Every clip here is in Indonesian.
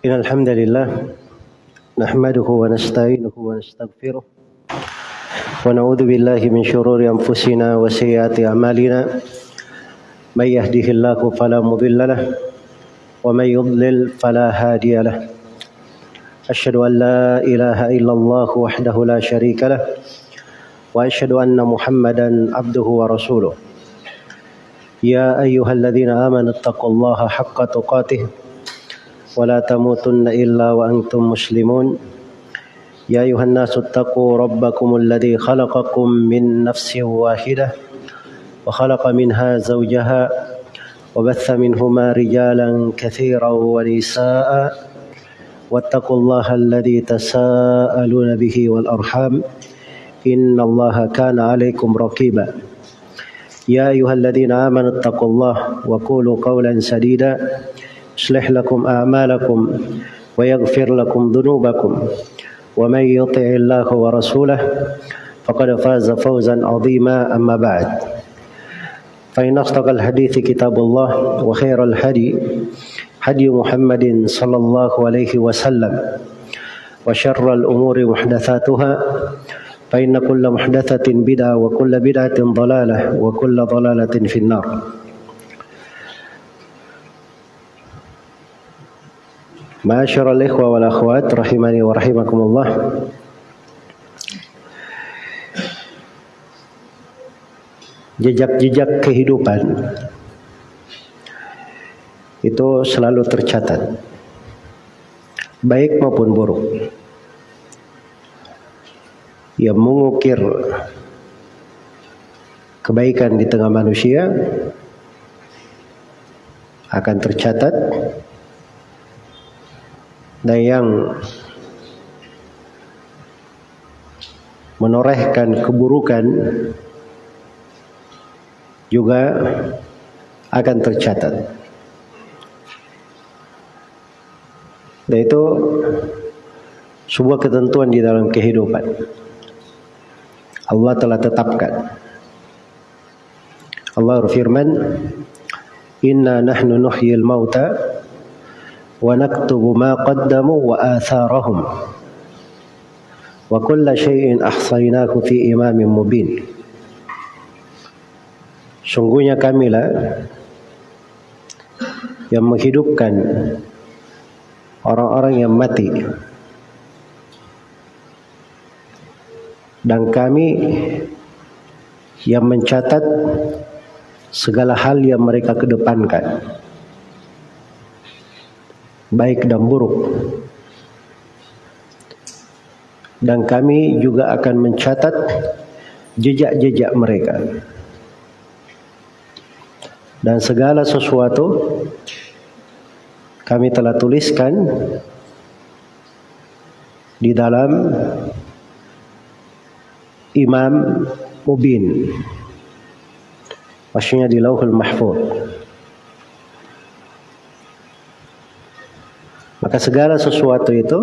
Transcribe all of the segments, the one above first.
إن الحمد لله نحمده ونستعينه ونستغفره ونعوذ بالله من شرور أنفسنا وسيئات أعمالنا. من يهده الله فلا مضل له ومن يضلل فلا هادي له. أشهد أن لا إله إلا الله وحده لا شريك له وأشهد أن محمدا عبده ورسوله. يا أيها الذين آمنوا اتقوا الله حق تقاته ولا تموتن إلا وأنتم مسلمون. يا أيها الناس اتقوا ربكم الذي خلقكم من نفس واحدة وخلق منها زوجها وبث منهما رجالا كثيرا ونساء واتقوا الله الذي تساءلون به والأرحام إن الله كان عليكم رقيبا. يا أيها الذين آمنوا اتقوا الله وقولوا قولا سديدا. يصلح لكم أعمالكم ويغفر لكم ذنوبكم ومن يطع الله ورسوله فقد فاز فوزا عظيما أما بعد. فإن أصدق الحديث كتاب الله وخير الهدي هدي محمد صلى الله عليه وسلم وشر الأمور محدثاتها فإن كل محدثة بدعة وكل بدعة ضلالة وكل ضلالة في النار. Masyarul ikhwa wal akhwat rahimani wa rahimakumullah. Jejak-jejak kehidupan itu selalu tercatat baik maupun buruk. Yang mengukir kebaikan di tengah manusia akan tercatat dan yang menorehkan keburukan juga akan tercatat. Dan itu sebuah ketentuan di dalam kehidupan. Allah telah tetapkan. Allah berfirman, "Inna nahnu nuhyil mauta qaddamu wa atharahum wa kulla syai'in ahsaynahu fi imamin mubin." Sungguhnya kamilah yang menghidupkan orang-orang yang mati. Dan kami yang mencatat segala hal yang mereka kedepankan baik dan buruk. Dan kami juga akan mencatat jejak-jejak mereka. Dan segala sesuatu kami telah tuliskan di dalam Imam Mubin maksudnya di Lauhul Mahfuz maka segala sesuatu itu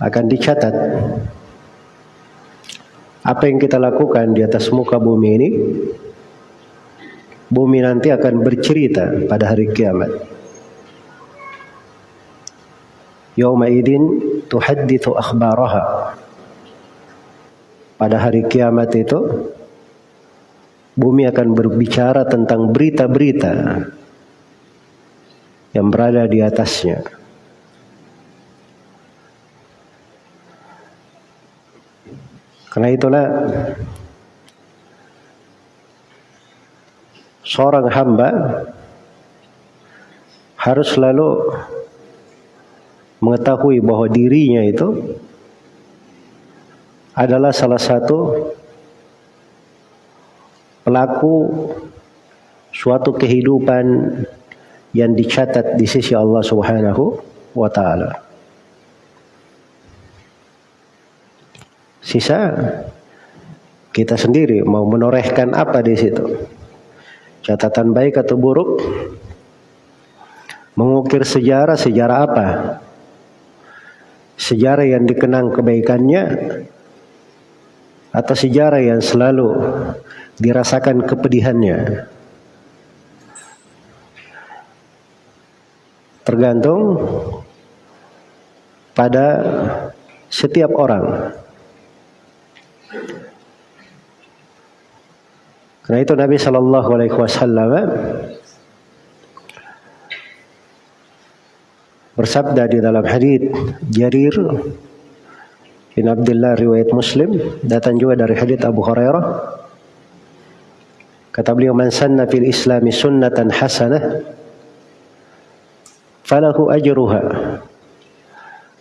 akan dicatat. Apa yang kita lakukan di atas muka bumi ini bumi nanti akan bercerita pada hari kiamat. Yawma idin tuhaddithu akhbaraha. Pada hari kiamat itu bumi akan berbicara tentang berita-berita yang berada di atasnya. Karena itulah seorang hamba harus selalu mengetahui bahwa dirinya itu adalah salah satu pelaku suatu kehidupan yang dicatat di sisi Allah Subhanahu wa taala. Sisa kita sendiri mau menorehkan apa di situ. Catatan baik atau buruk. Mengukir sejarah, sejarah apa? Sejarah yang dikenang kebaikannya atau sejarah yang selalu dirasakan kepedihannya. Tergantung pada setiap orang. Karena itu Nabi Shallallahu Alaihi Wasallam bersabda di dalam hadis Jarir bin Abdullah riwayat Muslim datang juga dari hadis Abu Hurairah kata beliau man sanna fil islami sunnatan hasanah falahu ajruha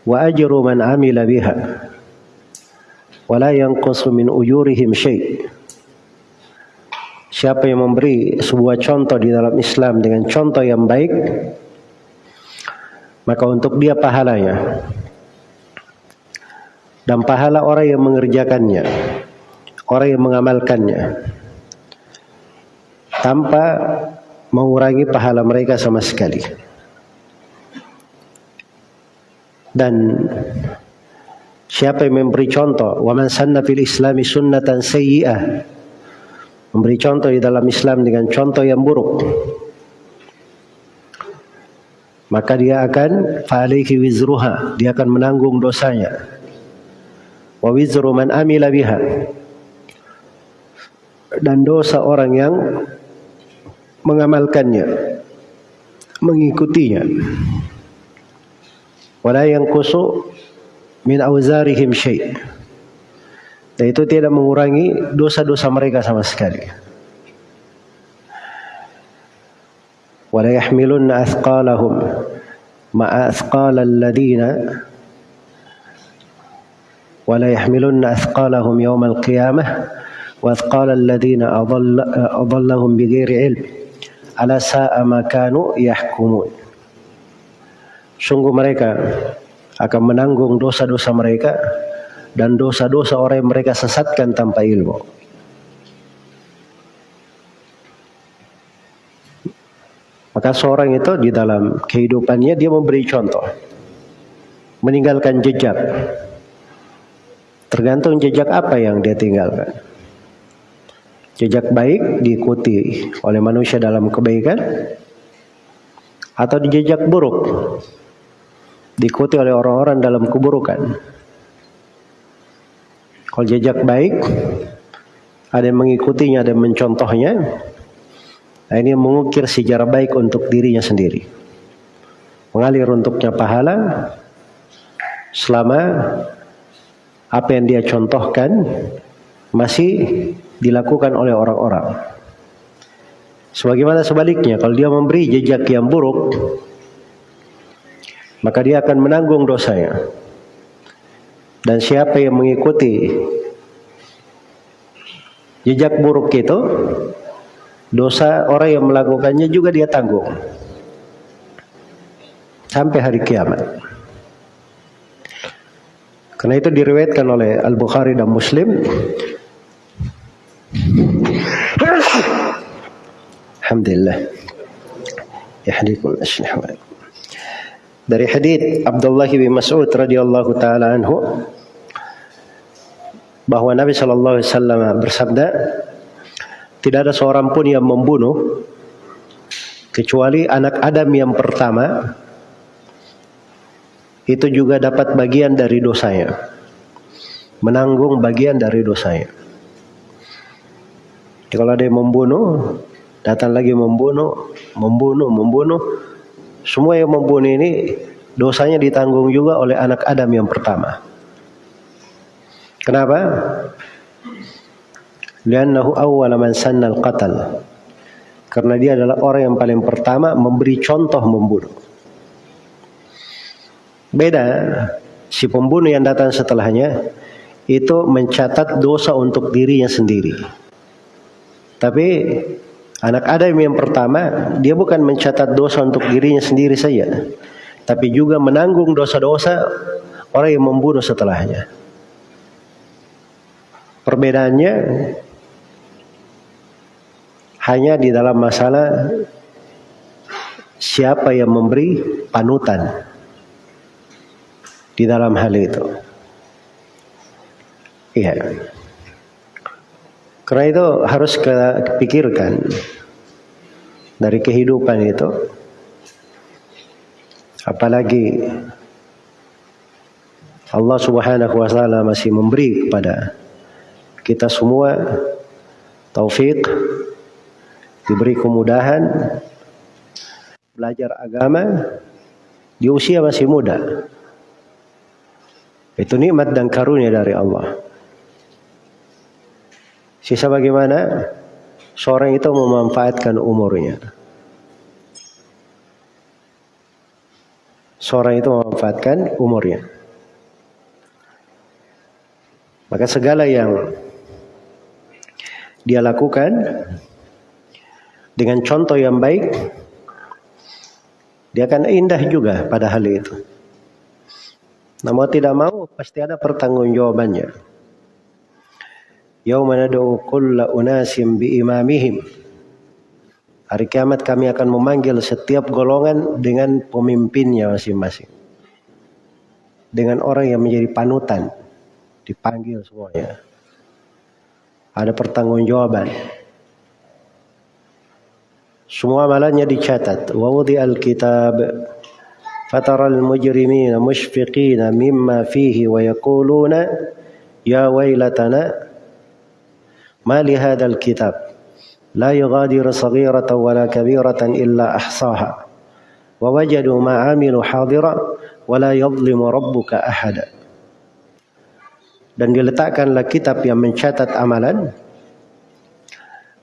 wa ajru man amila biha wa la yanqusu min ujurihim syai' Siapa yang memberi sebuah contoh di dalam Islam dengan contoh yang baik, maka untuk dia pahalanya. Dan pahala orang yang mengerjakannya, orang yang mengamalkannya, tanpa mengurangi pahala mereka sama sekali. Dan siapa yang memberi contoh, wa sanna fil islami sunnatan sayyi'ah memberi contoh di dalam Islam dengan contoh yang buruk maka dia akan fa'alaihi wizruha dia akan menanggung dosanya. Wa wizru man amila biha dan dosa orang yang mengamalkannya mengikutinya wala yanqusu min auzarihim syai' Dan itu tidak mengurangi dosa-dosa mereka sama sekali. Wala yahmilunna athqalahum ma'a athqal alladhina wala yahmilunna athqalahum yawm al-qiyamah wa athqal alladhina adallahum bighairi ilm ala sa'a ma kanu yahkumun. Sungguh mereka akan menanggung dosa-dosa mereka dan dosa-dosa orang yang mereka sesatkan tanpa ilmu. Maka seorang itu di dalam kehidupannya dia memberi contoh. Meninggalkan jejak. Tergantung jejak apa yang dia tinggalkan. Jejak baik diikuti oleh manusia dalam kebaikan atau di jejak buruk diikuti oleh orang-orang dalam keburukan. Kalau jejak baik, ada yang mengikutinya, ada yang mencontohnya. Nah, ini mengukir sejarah baik untuk dirinya sendiri. Mengalir untuknya pahala selama apa yang dia contohkan masih dilakukan oleh orang-orang. Sebagaimana sebaliknya, kalau dia memberi jejak yang buruk, maka dia akan menanggung dosanya. Dan siapa yang mengikuti jejak buruk itu, dosa orang yang melakukannya juga dia tanggung. Sampai hari kiamat. Karena itu diriwayatkan oleh Al-Bukhari dan Muslim. Alhamdulillah. Yahdikum asnah dari hadis Abdullah bin Mas'ud radhiyallahu taala anhu bahwa Nabi Shallallahu alaihi wasallam bersabda tidak ada seorang pun yang membunuh kecuali anak Adam yang pertama. Itu juga dapat bagian dari dosanya menanggung bagian dari dosanya. Kalau ada yang membunuh datang lagi membunuh membunuh membunuh semua yang membunuh ini dosanya ditanggung juga oleh anak Adam yang pertama. Kenapa? Liannahu awwal man sanna al-qatal. Karena dia adalah orang yang paling pertama memberi contoh membunuh. Beda si pembunuh yang datang setelahnya itu mencatat dosa untuk dirinya sendiri. Tapi Anak Adam yang pertama, dia bukan mencatat dosa untuk dirinya sendiri saja, tapi juga menanggung dosa-dosa orang yang membunuh setelahnya. Perbedaannya hanya di dalam masalah siapa yang memberi panutan di dalam hal itu. Iya. Karena itu harus kita pikirkan dari kehidupan itu. Apalagi Allah Subhanahu wa taala masih memberi kepada kita semua taufik diberi kemudahan belajar agama di usia masih muda. Itu nikmat dan karunia dari Allah. Sisa bagaimana seorang itu memanfaatkan umurnya. Seorang itu memanfaatkan umurnya. Maka segala yang dia lakukan dengan contoh yang baik dia akan indah juga pada hal itu. Namun tidak mau pasti ada pertanggungjawabannya. Yauma nad'u kulla unasim bi imamihim. Hari kiamat kami akan memanggil setiap golongan dengan pemimpinnya masing-masing. Dengan orang yang menjadi panutan. Dipanggil semuanya. Ada pertanggungjawaban. Semua amalannya dicatat. Wa wudi'al kitab فترى المجرمين مشفقين مما فيه ويقولون يا ويلتنا ما لهذا الكتاب لا يغادر صغيرة ولا كبيرة إلا أحصاها ووجدوا ما عملوا حاضرا ولا يظلم ربك أحدا dan diletakkanlah kitab yang mencatat amalan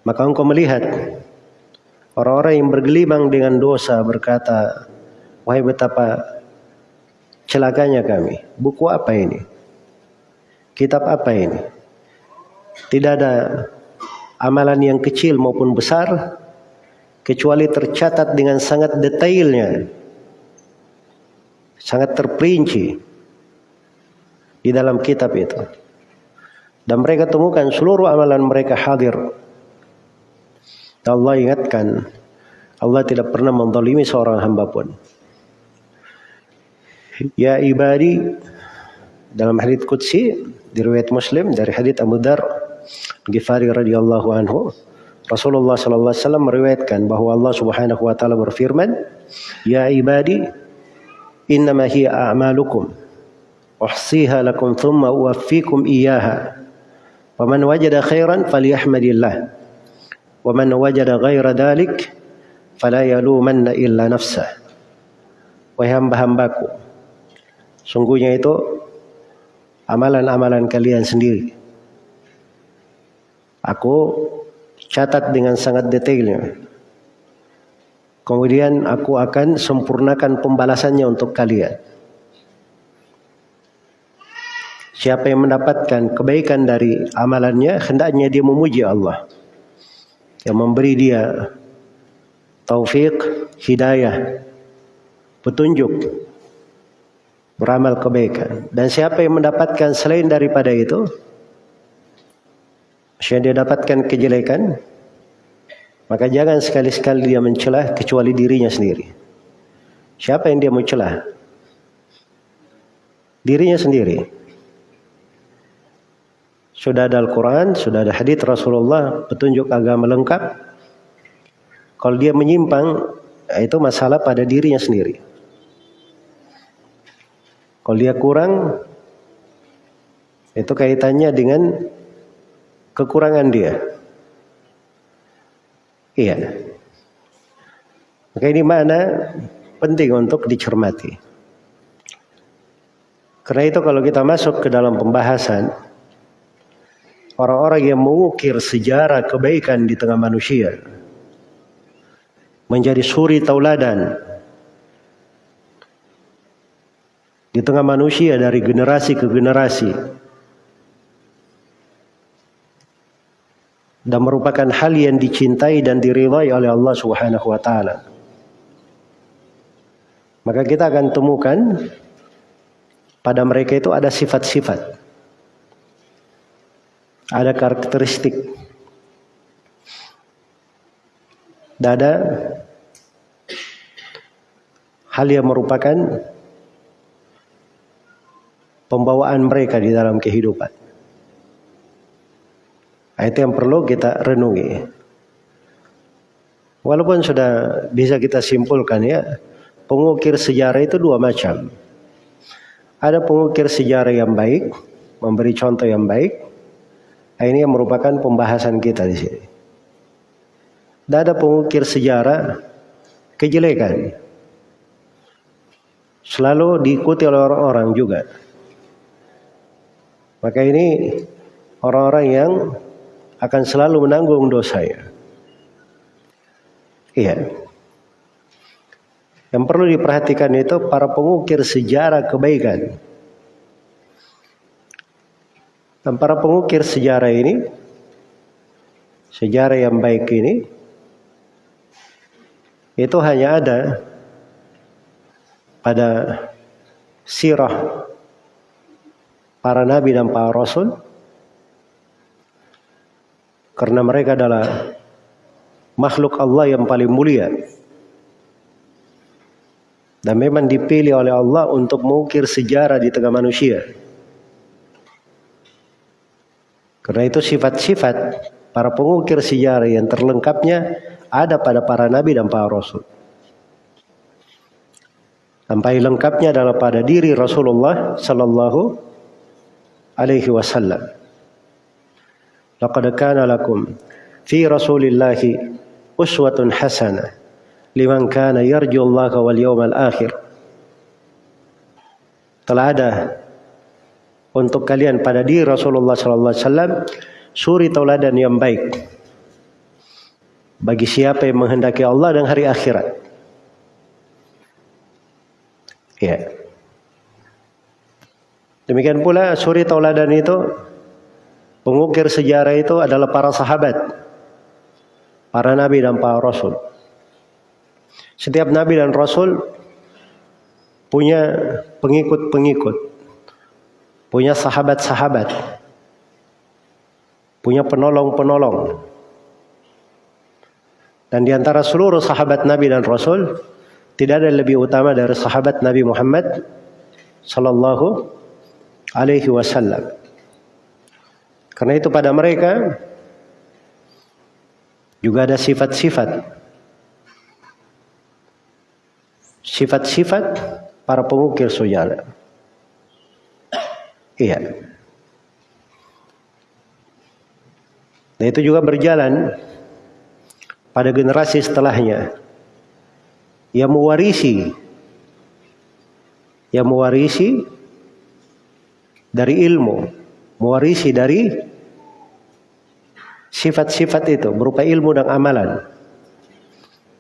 maka engkau melihat Orang-orang yang bergelimang dengan dosa berkata, Wahai betapa celakanya kami. Buku apa ini? Kitab apa ini? Tidak ada amalan yang kecil maupun besar kecuali tercatat dengan sangat detailnya. Sangat terperinci di dalam kitab itu. Dan mereka temukan seluruh amalan mereka hadir Allah ingatkan, Allah tidak pernah mendolimi seorang hamba pun. Ya ibadi, dalam hadits Qudsi, di riwayat Muslim, dari hadits Abu Dar, Ghifari radhiyallahu anhu, Rasulullah sallallahu alaihi wasallam meriwayatkan bahwa Allah Subhanahu wa taala berfirman, "Ya ibadi, innama hiya a'malukum uhsiha lakum thumma uwaffikum iyyaha. Faman wajada khairan falyahmadillah." Wa man wajada ghaira dhalik fala yalumanna illa nafsah. Wahai hamba-hambaku, sungguhnya itu amalan-amalan kalian sendiri. Aku catat dengan sangat detailnya. Kemudian aku akan sempurnakan pembalasannya untuk kalian. Siapa yang mendapatkan kebaikan dari amalannya, hendaknya dia memuji Allah yang memberi dia taufik, hidayah, petunjuk beramal kebaikan. Dan siapa yang mendapatkan selain daripada itu, yang dia dapatkan kejelekan, maka jangan sekali-sekali dia mencelah kecuali dirinya sendiri. Siapa yang dia mau celah? Dirinya sendiri. Sudah ada Al-Quran, sudah ada hadith Rasulullah, petunjuk agama lengkap. Kalau dia menyimpang, itu masalah pada dirinya sendiri. Kalau dia kurang, itu kaitannya dengan kekurangan dia. Iya. Maka ini mana penting untuk dicermati. Karena itu kalau kita masuk ke dalam pembahasan orang-orang yang mengukir sejarah kebaikan di tengah manusia menjadi suri tauladan di tengah manusia dari generasi ke generasi. Dan merupakan hal yang dicintai dan diridhai oleh Allah Subhanahu wa taala. Maka kita akan temukan pada mereka itu ada sifat-sifat. Ada karakteristik. Dada hal yang merupakan pembawaan mereka di dalam kehidupan. Nah, itu yang perlu kita renungi. Walaupun sudah bisa kita simpulkan ya, pengukir sejarah itu dua macam. Ada pengukir sejarah yang baik, memberi contoh yang baik. Nah, ini yang merupakan pembahasan kita di sini. Dan ada pengukir sejarah kejelekan. Selalu diikuti oleh orang-orang juga. Maka ini orang-orang yang akan selalu menanggung dosanya. Iya. Yang perlu diperhatikan itu para pengukir sejarah kebaikan. Dan para pengukir sejarah ini, sejarah yang baik ini, itu hanya ada pada sirah para nabi dan para rasul karena mereka adalah makhluk Allah yang paling mulia dan memang dipilih oleh Allah untuk mengukir sejarah di tengah manusia. Karena itu sifat-sifat para pengukir sejarah yang terlengkapnya ada pada para nabi dan para rasul. Sampai lengkapnya adalah pada diri Rasulullah sallallahu alaihi wasallam. Laqad kana lakum fi Rasulillahi uswatun hasanah liman kana yarju Allah wal yawmal akhir. Telah ada untuk kalian pada diri Rasulullah sallallahu alaihi wasallam suri tauladan yang baik bagi siapa yang menghendaki Allah dan hari akhirat. Ya. Demikian pula suri tauladan itu pengukir sejarah itu adalah para sahabat, para nabi dan para rasul. Setiap nabi dan rasul punya pengikut-pengikut, punya sahabat-sahabat, punya penolong-penolong. Dan di antara seluruh sahabat nabi dan rasul, tidak ada yang lebih utama dari sahabat Nabi Muhammad sallallahu alaihi wasallam. Karena itu pada mereka juga ada sifat-sifat sifat-sifat para pengukir sejarah. Iya. Dan itu juga berjalan pada generasi setelahnya yang mewarisi yang mewarisi dari ilmu, mewarisi dari sifat-sifat itu berupa ilmu dan amalan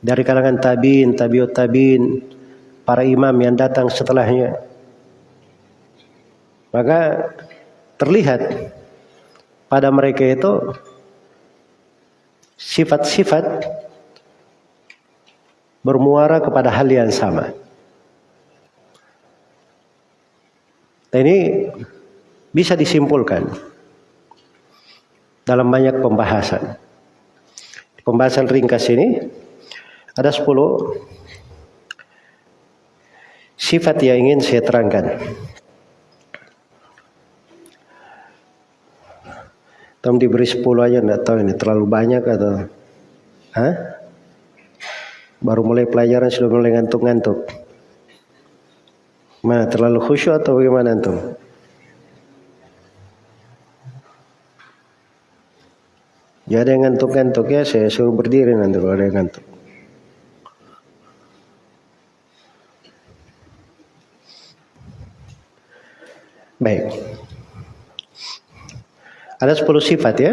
dari kalangan tabiin, tabiut tabiin, para imam yang datang setelahnya. Maka terlihat pada mereka itu sifat-sifat bermuara kepada hal yang sama. Ini bisa disimpulkan dalam banyak pembahasan. Pembahasan ringkas ini ada 10 sifat yang ingin saya terangkan. Tom diberi 10 aja enggak tahu ini terlalu banyak atau Hah? Baru mulai pelajaran sudah mulai ngantuk-ngantuk. Mana terlalu khusyuk atau bagaimana antum? Ya ada yang ngantuk-ngantuk ya saya suruh berdiri nanti kalau ada yang ngantuk. Baik. Ada 10 sifat ya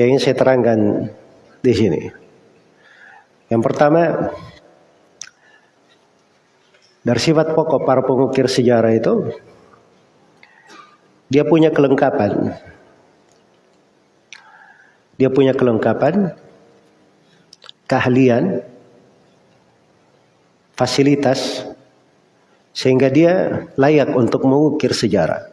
yang ingin saya terangkan di sini. Yang pertama dari sifat pokok para pengukir sejarah itu dia punya kelengkapan. Dia punya kelengkapan, keahlian, fasilitas sehingga dia layak untuk mengukir sejarah.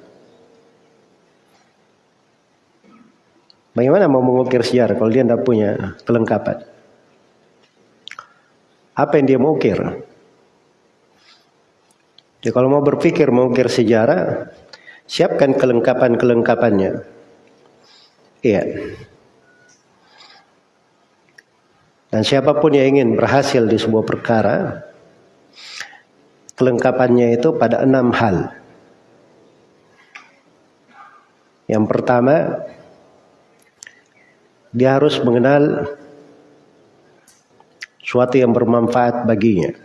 Bagaimana mau mengukir sejarah kalau dia tidak punya kelengkapan? Apa yang dia mau ukir? Jadi kalau mau berpikir mengukir sejarah, siapkan kelengkapan-kelengkapannya. Iya. Dan siapa pun yang ingin berhasil di sebuah perkara, kelengkapannya itu pada enam hal. Yang pertama, dia harus mengenal suatu yang bermanfaat baginya.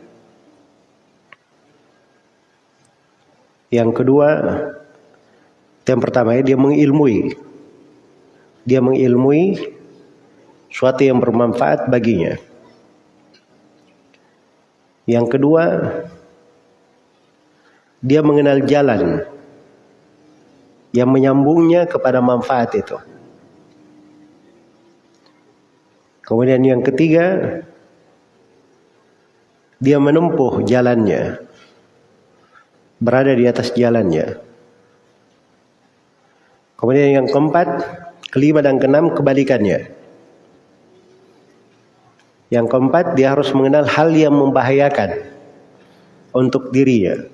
Yang kedua, yang pertama dia mengilmui. Dia mengilmui suatu yang bermanfaat baginya. Yang kedua, dia mengenal jalan yang menyambungnya kepada manfaat itu. Kemudian yang ketiga, dia menempuh jalannya, berada di atas jalannya. Kemudian yang keempat, kelima dan keenam kebalikannya. Yang keempat, dia harus mengenal hal yang membahayakan untuk dirinya.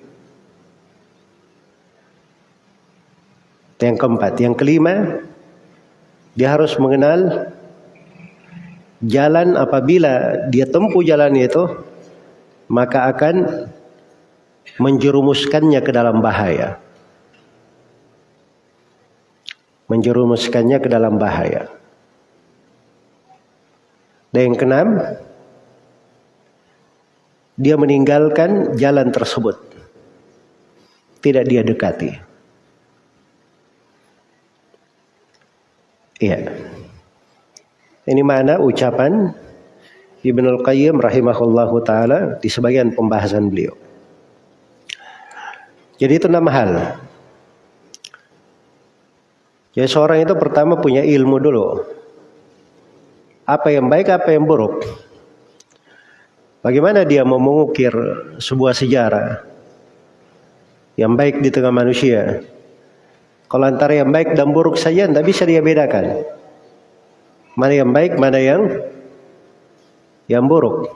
Yang keempat, yang kelima, dia harus mengenal jalan apabila dia tempuh jalan itu, maka akan menjerumuskannya ke dalam bahaya. Menjerumuskannya ke dalam bahaya. Dan yang keenam, dia meninggalkan jalan tersebut. Tidak dia dekati. Iya. Ini mana ucapan Ibnu Al-Qayyim rahimahullahu taala di sebagian pembahasan beliau. Jadi itu enam hal. Jadi seorang itu pertama punya ilmu dulu. Apa yang baik, apa yang buruk. Bagaimana dia mau mengukir sebuah sejarah yang baik di tengah manusia, kalau antara yang baik dan buruk saja tidak bisa dia bedakan. Mana yang baik, mana yang yang buruk.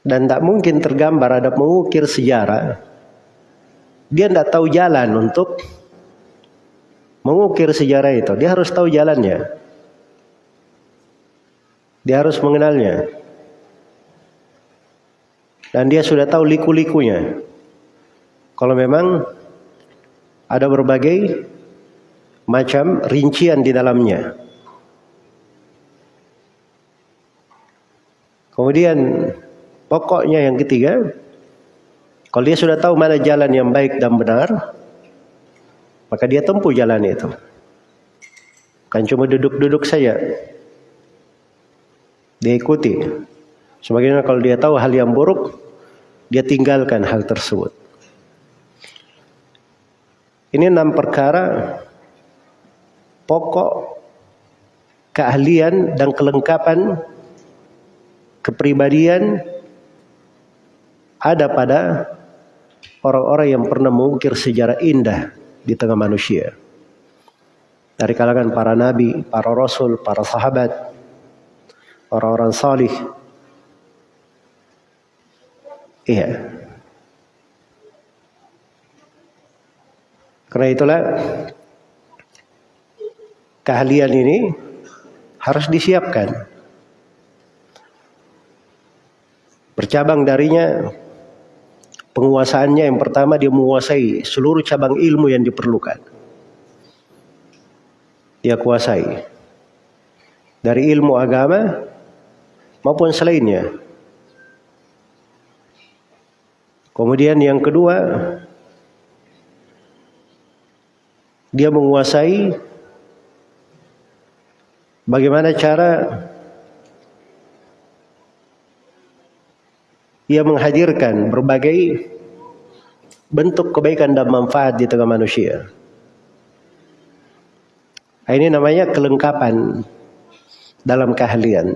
Dan tak mungkin tergambar ada mengukir sejarah. Dia tidak tahu jalan untuk mengukir sejarah itu. Dia harus tahu jalannya. Dia harus mengenalnya. Dan dia sudah tahu liku-likunya. Kalau memang ada berbagai macam rincian di dalamnya. Kemudian pokoknya yang ketiga, kalau dia sudah tahu mana jalan yang baik dan benar, maka dia tempuh jalan itu. Kan cuma duduk-duduk saja. Dia ikuti. Sebagaimana kalau dia tahu hal yang buruk, dia tinggalkan hal tersebut. Ini enam perkara pokok keahlian dan kelengkapan kepribadian ada pada orang-orang yang pernah mengukir sejarah indah di tengah manusia. Dari kalangan para nabi, para rasul, para sahabat, orang-orang salih. Iya. Karena itulah keahlian ini harus disiapkan. Bercabang darinya penguasaannya yang pertama dia menguasai seluruh cabang ilmu yang diperlukan. Dia kuasai. Dari ilmu agama maupun selainnya. Kemudian yang kedua dia menguasai bagaimana cara ia menghadirkan berbagai bentuk kebaikan dan manfaat di tengah manusia. Nah, ini namanya kelengkapan dalam keahlian.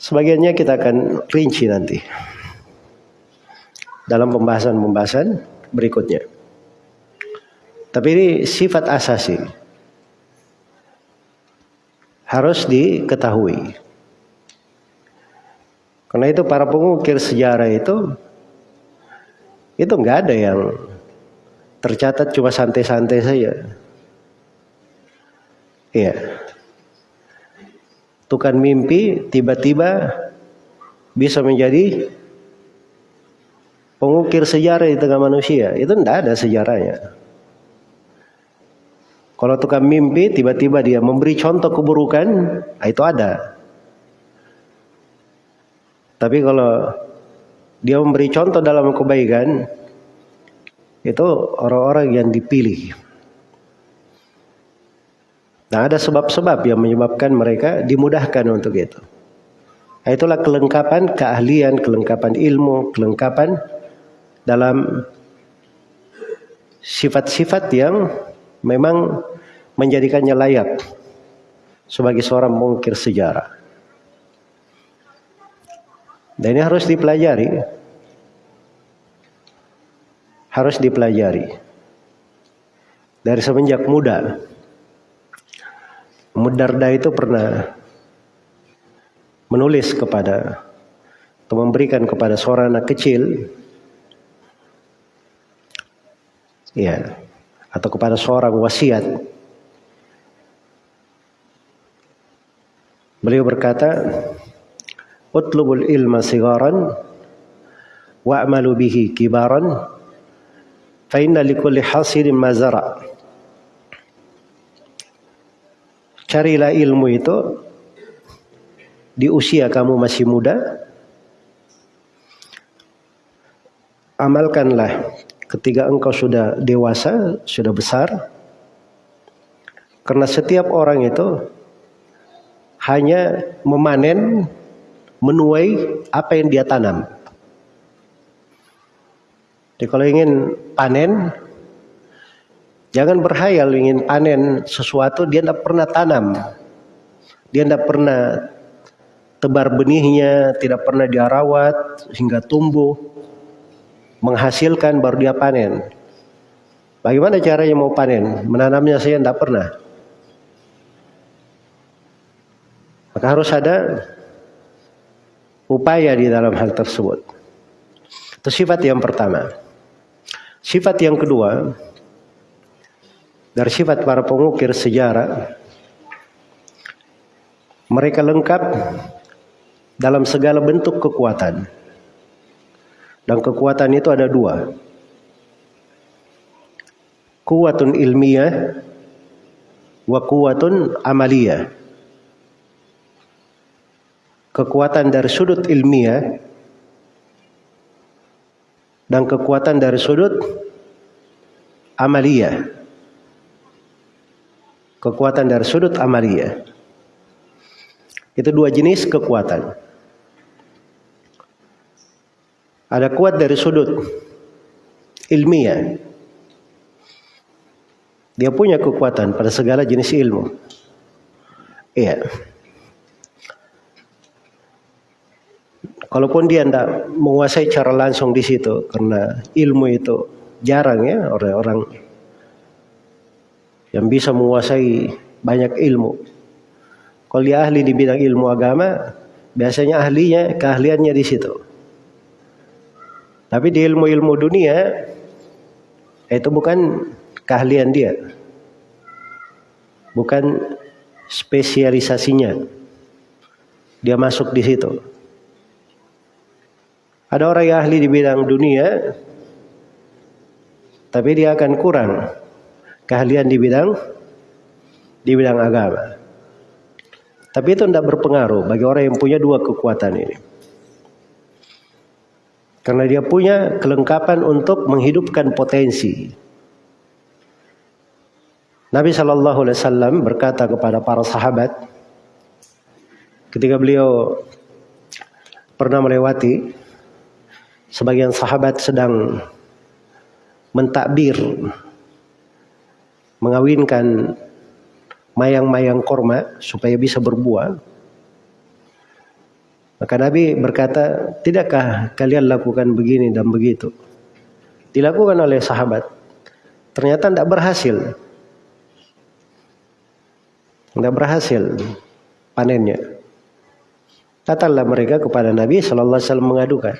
Sebagiannya kita akan rinci nanti dalam pembahasan-pembahasan berikutnya. Tapi ini sifat asasi. Harus diketahui. Karena itu para pengukir sejarah itu itu nggak ada yang tercatat cuma santai-santai saja. Iya. tukang mimpi tiba-tiba bisa menjadi pengukir sejarah di tengah manusia. Itu tidak ada sejarahnya. Kalau tukang mimpi tiba-tiba dia memberi contoh keburukan, ah, itu ada. Tapi kalau dia memberi contoh dalam kebaikan, itu orang-orang yang dipilih. Nah ada sebab-sebab yang menyebabkan mereka dimudahkan untuk itu. Nah, itulah kelengkapan keahlian, kelengkapan ilmu, kelengkapan dalam sifat-sifat yang memang menjadikannya layak sebagai seorang mengukir sejarah. Dan ini harus dipelajari. Harus dipelajari. Dari semenjak muda. Mudarda itu pernah menulis kepada atau memberikan kepada seorang anak kecil ya atau kepada seorang wasiat beliau berkata utlubul ilma sigaran wa'malu bihi kibaran fa inna likulli hasilin mazara carilah ilmu itu di usia kamu masih muda amalkanlah ketika engkau sudah dewasa, sudah besar. Karena setiap orang itu hanya memanen, menuai apa yang dia tanam. Jadi kalau ingin panen, jangan berhayal ingin panen sesuatu dia tidak pernah tanam. Dia tidak pernah tebar benihnya, tidak pernah dia rawat hingga tumbuh menghasilkan baru dia panen. Bagaimana caranya mau panen? Menanamnya saya tidak pernah. Maka harus ada upaya di dalam hal tersebut. Itu sifat yang pertama. Sifat yang kedua, dari sifat para pengukir sejarah, mereka lengkap dalam segala bentuk kekuatan. Dan kekuatan itu ada dua. Kuatun ilmiah wa kuatun amaliyah. Kekuatan dari sudut ilmiah dan kekuatan dari sudut amaliyah. Kekuatan dari sudut amaliyah. Itu dua jenis kekuatan. Ada kuat dari sudut ilmiah. Dia punya kekuatan pada segala jenis ilmu. Iya. Kalaupun dia tidak menguasai cara langsung di situ karena ilmu itu jarang ya orang-orang yang bisa menguasai banyak ilmu. Kalau dia ahli di bidang ilmu agama, biasanya ahlinya keahliannya di situ. Tapi di ilmu-ilmu dunia itu bukan keahlian dia. Bukan spesialisasinya. Dia masuk di situ. Ada orang yang ahli di bidang dunia tapi dia akan kurang keahlian di bidang di bidang agama. Tapi itu tidak berpengaruh bagi orang yang punya dua kekuatan ini. Karena dia punya kelengkapan untuk menghidupkan potensi. Nabi Shallallahu Alaihi Wasallam berkata kepada para sahabat ketika beliau pernah melewati sebagian sahabat sedang mentakbir mengawinkan mayang-mayang korma supaya bisa berbuah maka Nabi berkata, tidakkah kalian lakukan begini dan begitu? Dilakukan oleh sahabat. Ternyata tidak berhasil. Tidak berhasil panennya. Katalah mereka kepada Nabi Shallallahu Alaihi Wasallam mengadukan.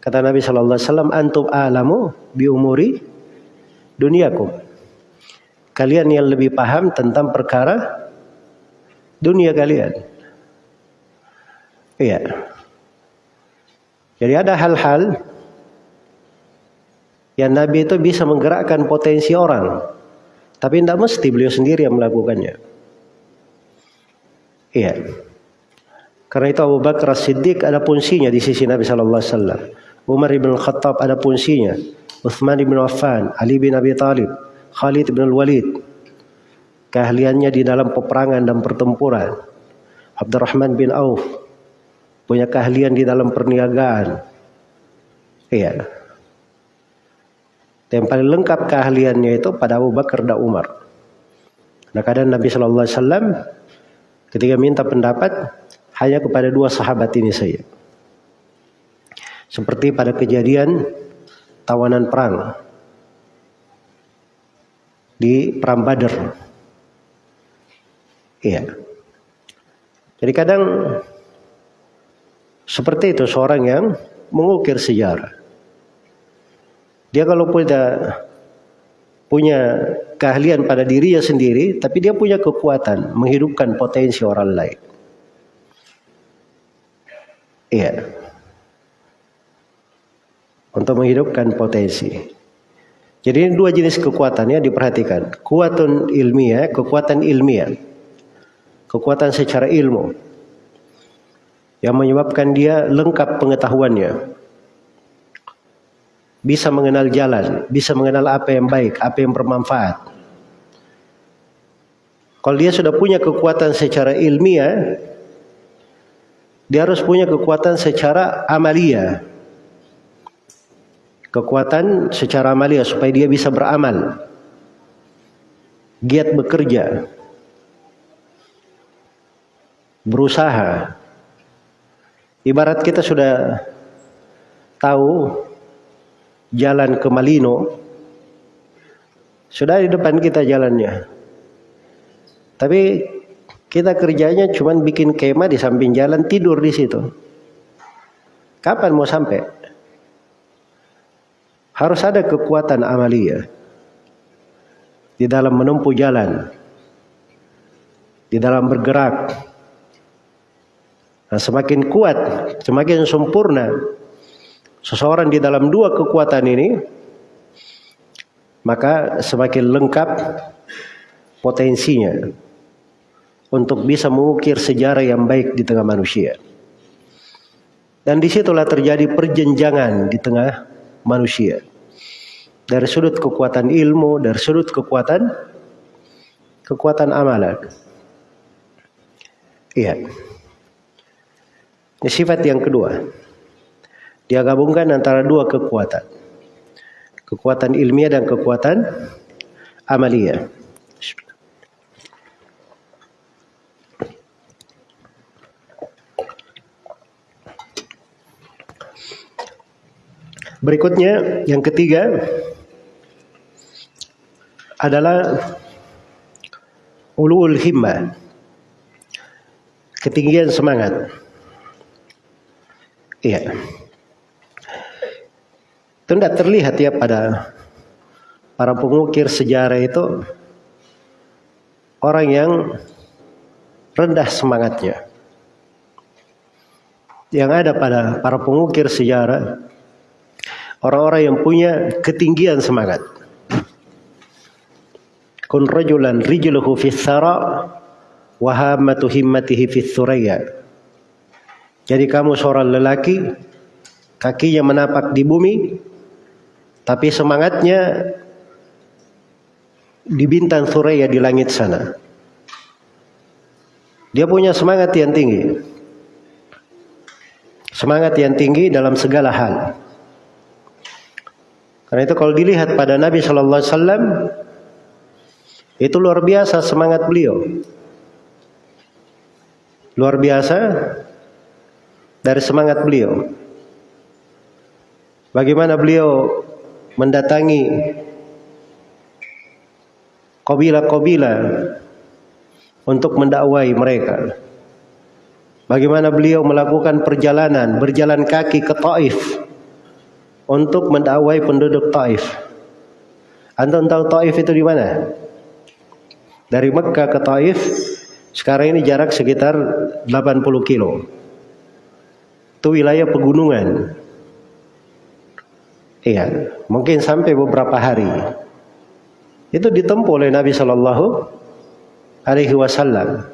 Kata Nabi Shallallahu Alaihi Wasallam, antum alamu bi umuri duniakum. Kalian yang lebih paham tentang perkara dunia kalian. Iya. Jadi ada hal-hal yang Nabi itu bisa menggerakkan potensi orang. Tapi tidak mesti beliau sendiri yang melakukannya. Iya. Karena itu Abu Bakar Siddiq ada fungsinya di sisi Nabi Sallallahu Alaihi Wasallam. Umar bin Khattab ada fungsinya. Uthman bin Affan, Ali bin Abi Talib, Khalid bin Walid. Keahliannya di dalam peperangan dan pertempuran. Abdurrahman bin Auf punya keahlian di dalam perniagaan. Iya. Yang paling lengkap keahliannya itu pada Abu Bakar dan Umar. Nah kadang Nabi Shallallahu Alaihi Wasallam ketika minta pendapat hanya kepada dua sahabat ini saja. Seperti pada kejadian tawanan perang di perang Badar. Iya. Jadi kadang seperti itu seorang yang mengukir sejarah. Dia kalau punya punya keahlian pada dirinya sendiri, tapi dia punya kekuatan menghidupkan potensi orang lain. Iya. Untuk menghidupkan potensi. Jadi ini dua jenis kekuatannya diperhatikan. Kekuatan ilmiah, kekuatan ilmiah. Kekuatan secara ilmu. Yang menyebabkan dia lengkap pengetahuannya bisa mengenal jalan, bisa mengenal apa yang baik, apa yang bermanfaat. Kalau dia sudah punya kekuatan secara ilmiah, dia harus punya kekuatan secara amalia. Kekuatan secara amalia supaya dia bisa beramal. Giat bekerja. Berusaha. Ibarat kita sudah tahu jalan ke Malino sudah di depan kita jalannya tapi kita kerjanya cuma bikin kemah di samping jalan tidur di situ kapan mau sampai harus ada kekuatan amalia di dalam menempuh jalan di dalam bergerak nah, semakin kuat semakin sempurna seseorang di dalam dua kekuatan ini maka semakin lengkap potensinya untuk bisa mengukir sejarah yang baik di tengah manusia. Dan di situlah terjadi perjenjangan di tengah manusia. Dari sudut kekuatan ilmu, dari sudut kekuatan kekuatan amalan. Iya. Ini sifat yang kedua. Dia gabungkan antara dua kekuatan. Kekuatan ilmiah dan kekuatan amalia. Berikutnya yang ketiga adalah ulul himmah. Ketinggian semangat. Iya. Itu tidak terlihat ya pada para pengukir sejarah itu orang yang rendah semangatnya. Yang ada pada para pengukir sejarah orang-orang yang punya ketinggian semangat. Kun rajulan rijluhu fi thara wa hamatu himmatihi fi thuraya. Jadi kamu seorang lelaki kakinya menapak di bumi tapi semangatnya di bintang Suraya di langit sana. Dia punya semangat yang tinggi. Semangat yang tinggi dalam segala hal. Karena itu kalau dilihat pada Nabi Shallallahu Alaihi Wasallam itu luar biasa semangat beliau. Luar biasa dari semangat beliau. Bagaimana beliau mendatangi kabilah-kabilah untuk mendakwai mereka. Bagaimana beliau melakukan perjalanan berjalan kaki ke Taif untuk mendakwai penduduk Taif. Antum tahu Taif itu di mana? Dari Mekah ke Taif Sekarang ini jarak sekitar 80 kilo. Itu wilayah pegunungan. Iya, mungkin sampai beberapa hari. Itu ditempuh oleh Nabi Shallallahu Alaihi Wasallam.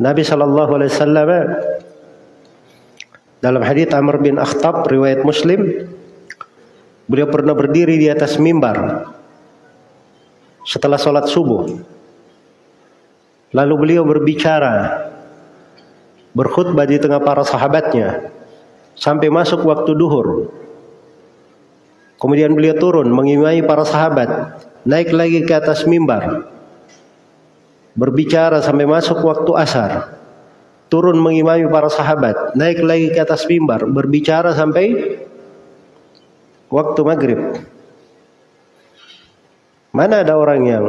Nabi Shallallahu Alaihi Wasallam dalam hadits Amr bin Akhtab riwayat Muslim, beliau pernah berdiri di atas mimbar setelah sholat subuh. Lalu beliau berbicara, berkhutbah di tengah para sahabatnya sampai masuk waktu duhur. Kemudian beliau turun mengimai para sahabat, naik lagi ke atas mimbar. Berbicara sampai masuk waktu asar. Turun mengimami para sahabat, naik lagi ke atas mimbar, berbicara sampai waktu maghrib. Mana ada orang yang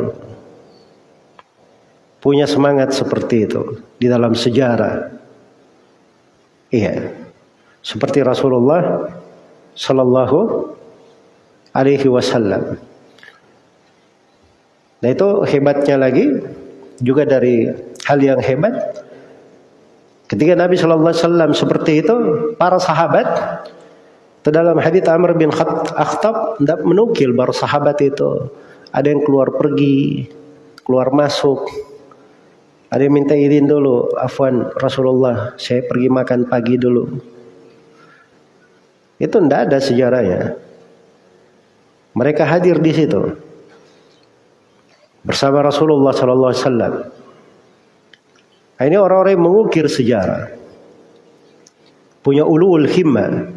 punya semangat seperti itu di dalam sejarah? Iya. Seperti Rasulullah sallallahu alaihi wasallam. Nah itu hebatnya lagi juga dari hal yang hebat ketika Nabi Shallallahu Alaihi Wasallam seperti itu para sahabat itu dalam hadits Amr bin Akhtab tidak menukil baru sahabat itu ada yang keluar pergi keluar masuk. Ada yang minta izin dulu afwan Rasulullah saya pergi makan pagi dulu. Itu tidak ada sejarahnya. Mereka hadir di situ. Bersama Rasulullah Sallallahu Alaihi Wasallam. Ini orang-orang yang mengukir sejarah, punya ulul himmah,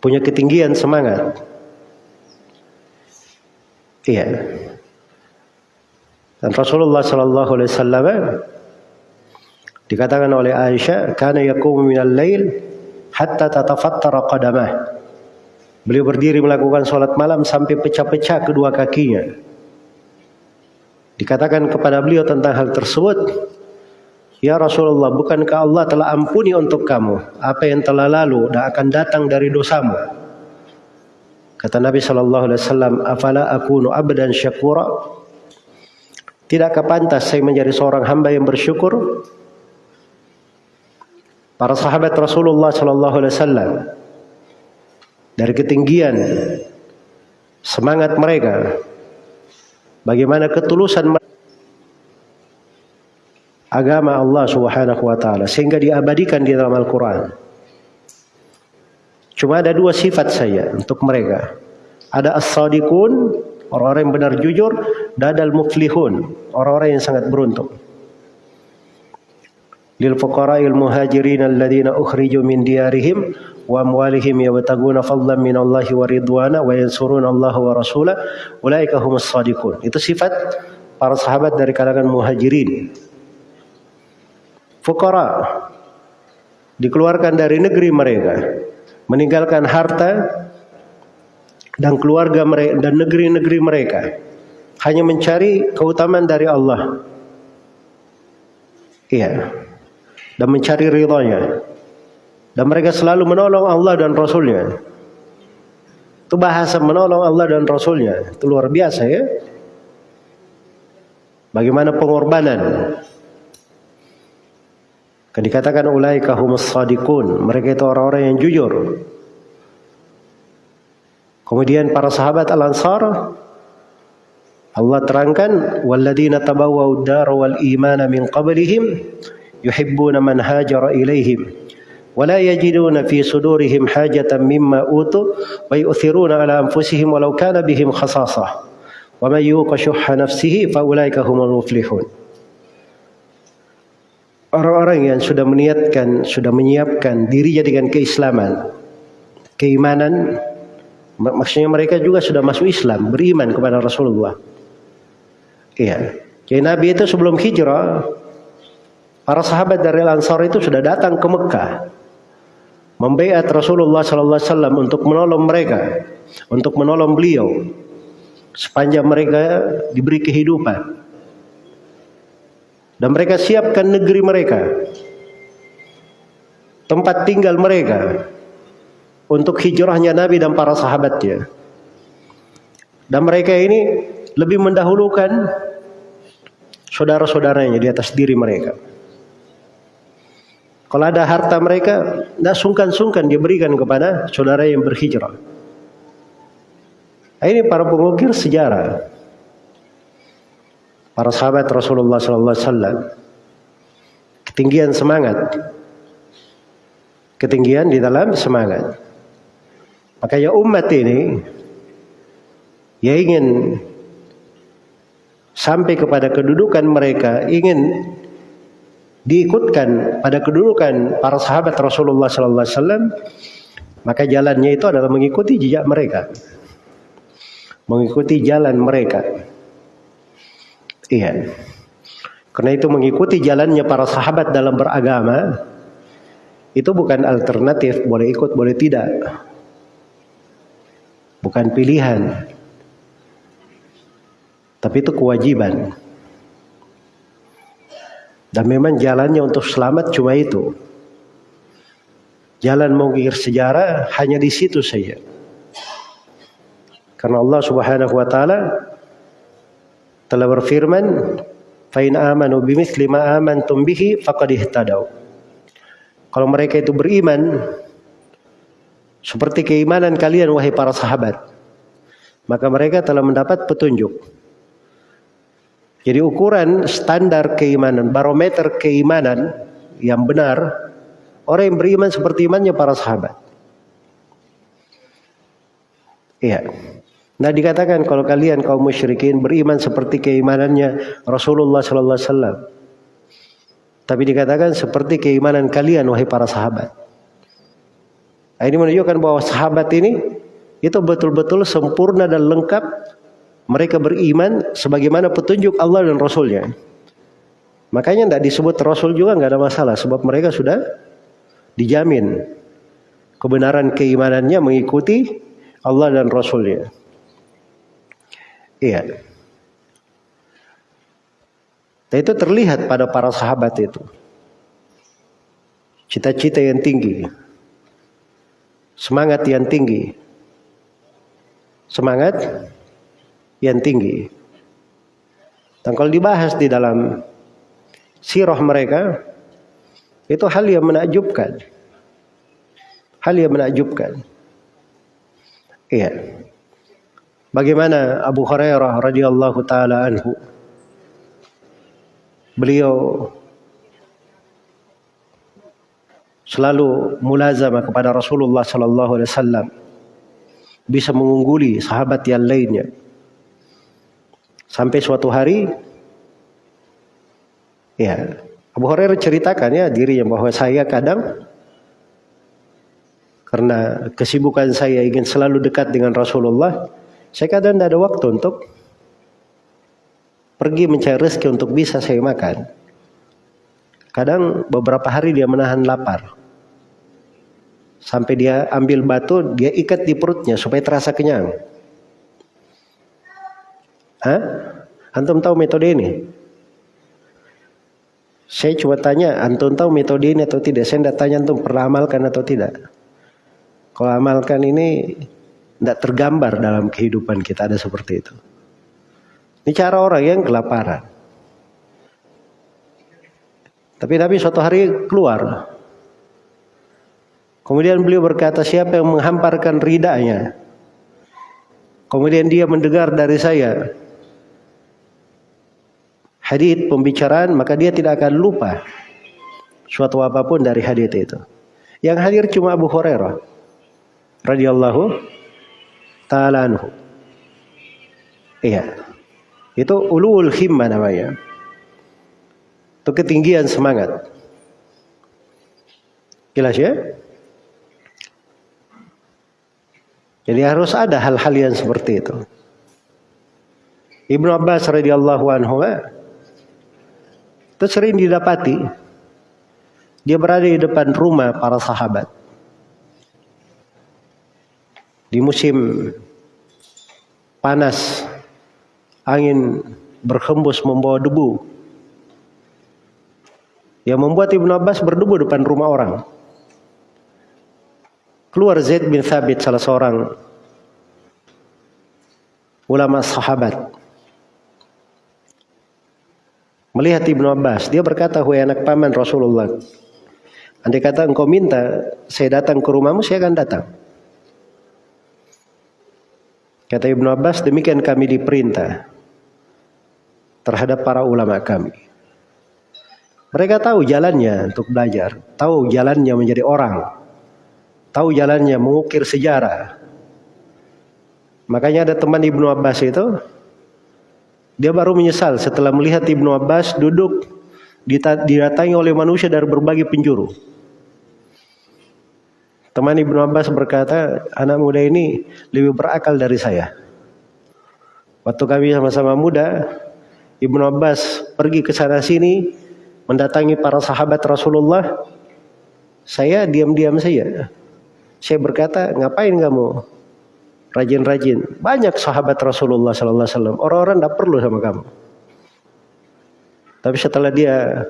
punya ketinggian semangat. Iya. Dan Rasulullah Sallallahu Alaihi Wasallam dikatakan oleh Aisyah, "Kana yakumu minal lail hatta tatafattara qadamah." Beliau berdiri melakukan sholat malam sampai pecah-pecah kedua kakinya. Dikatakan kepada beliau tentang hal tersebut, Ya Rasulullah, bukankah Allah telah ampuni untuk kamu apa yang telah lalu dan akan datang dari dosamu? Kata Nabi Shallallahu Alaihi Wasallam, "Afala akunu abdan syakura?" Tidakkah pantas saya menjadi seorang hamba yang bersyukur? Para sahabat Rasulullah Shallallahu Alaihi Wasallam dari ketinggian semangat mereka, bagaimana ketulusan agama Allah Subhanahu wa taala sehingga diabadikan di dalam Al-Qur'an. Cuma ada dua sifat saya untuk mereka. Ada as-sadiqun, orang-orang yang benar jujur, dan ada al-muflihun, orang-orang yang sangat beruntung. Lil fuqara'il muhajirin alladziina ukhriju min diyarihim wa amwalihim yabtaguna fadlan min Allah wa ridwana wa yansuruna Allah wa rasulah ulaika humus sadiqun. Itu sifat para sahabat dari kalangan muhajirin. Fuqara dikeluarkan dari negeri mereka, meninggalkan harta dan keluarga mereka dan negeri-negeri mereka hanya mencari keutamaan dari Allah. Iya. Dan mencari ridhonya. Dan mereka selalu menolong Allah dan Rasulnya. Itu bahasa menolong Allah dan Rasulnya. Itu luar biasa ya. Bagaimana pengorbanan. Kan dikatakan ulaika humus sadiqun. Mereka itu orang-orang yang jujur. Kemudian para sahabat Al-Ansar Allah terangkan walladzina tabawwa'ud dar wal imana min qablihim yuhibbuna man hajara ilaihim ولا يجدون في صدورهم حاجة مما أوتوا ويؤثرون على أنفسهم ولو كان بهم خصاصة ومن يوق شح نفسه فأولئك هم المفلحون Orang-orang yang sudah meniatkan, sudah menyiapkan dirinya dengan keislaman, keimanan, maksudnya mereka juga sudah masuk Islam, beriman kepada Rasulullah. Iya. Jadi Nabi itu sebelum hijrah, para sahabat dari Ansar itu sudah datang ke Mekah membaiat Rasulullah sallallahu alaihi wasallam untuk menolong mereka, untuk menolong beliau sepanjang mereka diberi kehidupan. Dan mereka siapkan negeri mereka. Tempat tinggal mereka untuk hijrahnya Nabi dan para sahabatnya. Dan mereka ini lebih mendahulukan saudara-saudaranya di atas diri mereka. Kalau ada harta mereka, tidak sungkan-sungkan diberikan kepada saudara yang berhijrah. Nah, ini para pengukir sejarah. Para sahabat Rasulullah Sallallahu Alaihi Wasallam. Ketinggian semangat. Ketinggian di dalam semangat. Makanya umat ini ya ingin sampai kepada kedudukan mereka, ingin diikutkan pada kedudukan para sahabat Rasulullah sallallahu alaihi wasallam, maka jalannya itu adalah mengikuti jejak mereka. Mengikuti jalan mereka. Iya. Karena itu mengikuti jalannya para sahabat dalam beragama itu bukan alternatif, boleh ikut, boleh tidak bukan pilihan. Tapi itu kewajiban. Dan memang jalannya untuk selamat cuma itu. Jalan mengukir sejarah hanya di situ saja. Karena Allah Subhanahu wa taala telah berfirman, "Fa in amanu bimithli ma amantum bihi faqad ihtadaw." Kalau mereka itu beriman seperti keimanan kalian wahai para sahabat. Maka mereka telah mendapat petunjuk. Jadi ukuran standar keimanan, barometer keimanan yang benar, orang yang beriman seperti imannya para sahabat. Iya. Nah dikatakan kalau kalian kaum musyrikin beriman seperti keimanannya Rasulullah sallallahu alaihi wasallam. Tapi dikatakan seperti keimanan kalian wahai para sahabat. Nah, ini menunjukkan bahwa sahabat ini itu betul-betul sempurna dan lengkap mereka beriman sebagaimana petunjuk Allah dan Rasulnya. Makanya tidak disebut Rasul juga nggak ada masalah sebab mereka sudah dijamin kebenaran keimanannya mengikuti Allah dan Rasulnya. Iya. Dan itu terlihat pada para sahabat itu. Cita-cita yang tinggi semangat yang tinggi. Semangat yang tinggi. Dan kalau dibahas di dalam sirah mereka, itu hal yang menakjubkan. Hal yang menakjubkan. Iya. Bagaimana Abu Hurairah radhiyallahu taala anhu? Beliau selalu mulazamah kepada Rasulullah sallallahu alaihi wasallam. Bisa mengungguli sahabat yang lainnya. Sampai suatu hari ya Abu Hurairah ceritakan ya dirinya bahwa saya kadang karena kesibukan saya ingin selalu dekat dengan Rasulullah saya kadang tidak ada waktu untuk pergi mencari rezeki untuk bisa saya makan kadang beberapa hari dia menahan lapar Sampai dia ambil batu, dia ikat di perutnya supaya terasa kenyang. Hah? Antum tahu metode ini? Saya cuma tanya, antum tahu metode ini atau tidak? Saya tidak tanya antum pernah amalkan atau tidak. Kalau amalkan ini tidak tergambar dalam kehidupan kita ada seperti itu. Ini cara orang yang kelaparan. Tapi Nabi suatu hari keluar Kemudian beliau berkata, siapa yang menghamparkan ridanya? Kemudian dia mendengar dari saya hadith pembicaraan, maka dia tidak akan lupa suatu apa pun dari hadith itu. Yang hadir cuma Abu Hurairah radhiyallahu taala anhu. Iya. Itu ulul himma namanya. Itu ketinggian semangat. Jelas ya? Jadi harus ada hal-hal yang seperti itu. Ibnu Abbas radhiyallahu anhu eh, itu sering didapati dia berada di depan rumah para sahabat di musim panas angin berhembus membawa debu yang membuat Ibnu Abbas berdebu depan rumah orang Keluar Zaid bin Thabit salah seorang ulama sahabat. melihat Ibnu Abbas. Dia berkata, "Wahai anak paman Rasulullah, andai kata engkau minta saya datang ke rumahmu, saya akan datang." Kata Ibnu Abbas, demikian kami diperintah terhadap para ulama kami. Mereka tahu jalannya untuk belajar, tahu jalannya menjadi orang, tahu jalannya mengukir sejarah. Makanya ada teman Ibnu Abbas itu, dia baru menyesal setelah melihat Ibnu Abbas duduk didatangi oleh manusia dari berbagai penjuru. Teman Ibnu Abbas berkata, anak muda ini lebih berakal dari saya. Waktu kami sama-sama muda, Ibnu Abbas pergi ke sana sini mendatangi para sahabat Rasulullah. Saya diam-diam saja. Saya berkata, ngapain kamu rajin-rajin. Banyak sahabat Rasulullah sallallahu alaihi wasallam. Orang-orang tidak perlu sama kamu. Tapi setelah dia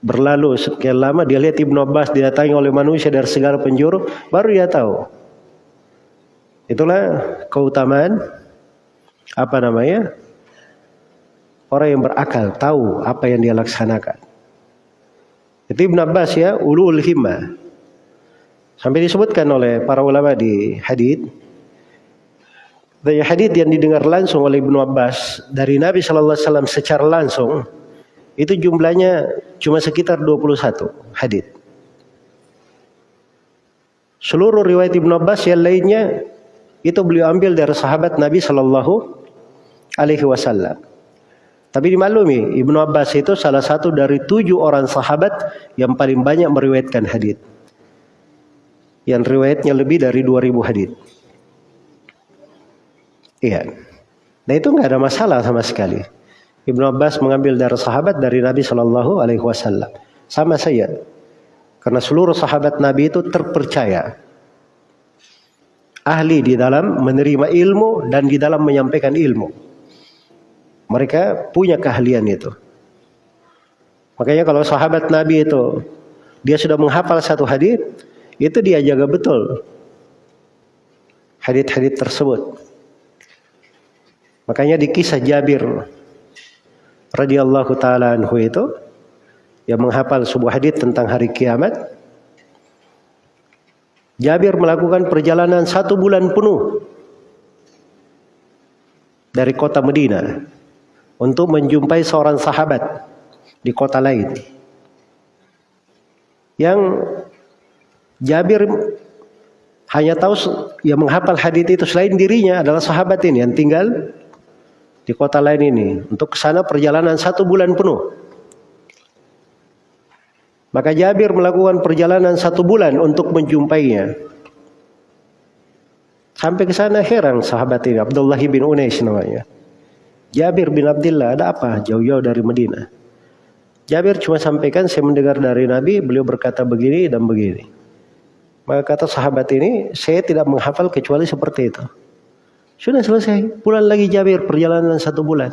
berlalu sekian lama dia lihat Ibnu Abbas didatangi oleh manusia dari segala penjuru, baru dia tahu. Itulah keutamaan apa namanya? Orang yang berakal tahu apa yang dia laksanakan. Itu Ibnu Abbas ya, ulul himmah. Sampai disebutkan oleh para ulama di hadis dari hadis yang didengar langsung oleh Ibnu Abbas dari Nabi Shallallahu Alaihi Wasallam secara langsung itu jumlahnya cuma sekitar 21 hadis. Seluruh riwayat Ibnu Abbas yang lainnya itu beliau ambil dari sahabat Nabi Shallallahu Alaihi Wasallam. Tapi dimaklumi Ibnu Abbas itu salah satu dari tujuh orang sahabat yang paling banyak meriwayatkan hadis. Yang riwayatnya lebih dari 2000 hadis. Iya. Nah itu nggak ada masalah sama sekali. Ibnu Abbas mengambil dari sahabat dari Nabi Shallallahu Alaihi Wasallam. Sama saya. Karena seluruh sahabat Nabi itu terpercaya. Ahli di dalam menerima ilmu dan di dalam menyampaikan ilmu. Mereka punya keahlian itu. Makanya kalau sahabat Nabi itu dia sudah menghafal satu hadis, itu dia jaga betul hadis-hadis tersebut. Makanya di kisah Jabir radhiyallahu taala anhu itu yang menghafal sebuah hadis tentang hari kiamat. Jabir melakukan perjalanan satu bulan penuh dari kota Medina untuk menjumpai seorang sahabat di kota lain. Yang Jabir hanya tahu yang menghafal hadis itu selain dirinya adalah sahabat ini yang tinggal di kota lain ini. Untuk ke sana perjalanan satu bulan penuh. Maka Jabir melakukan perjalanan satu bulan untuk menjumpainya. Sampai ke sana heran sahabat ini, Abdullah bin Unais namanya. Jabir bin Abdullah, ada apa jauh-jauh dari Medina? Jabir cuma sampaikan, saya mendengar dari Nabi, beliau berkata begini dan begini. Maka kata sahabat ini, saya tidak menghafal kecuali seperti itu. Sudah selesai. Pulang lagi Jabir perjalanan satu bulan.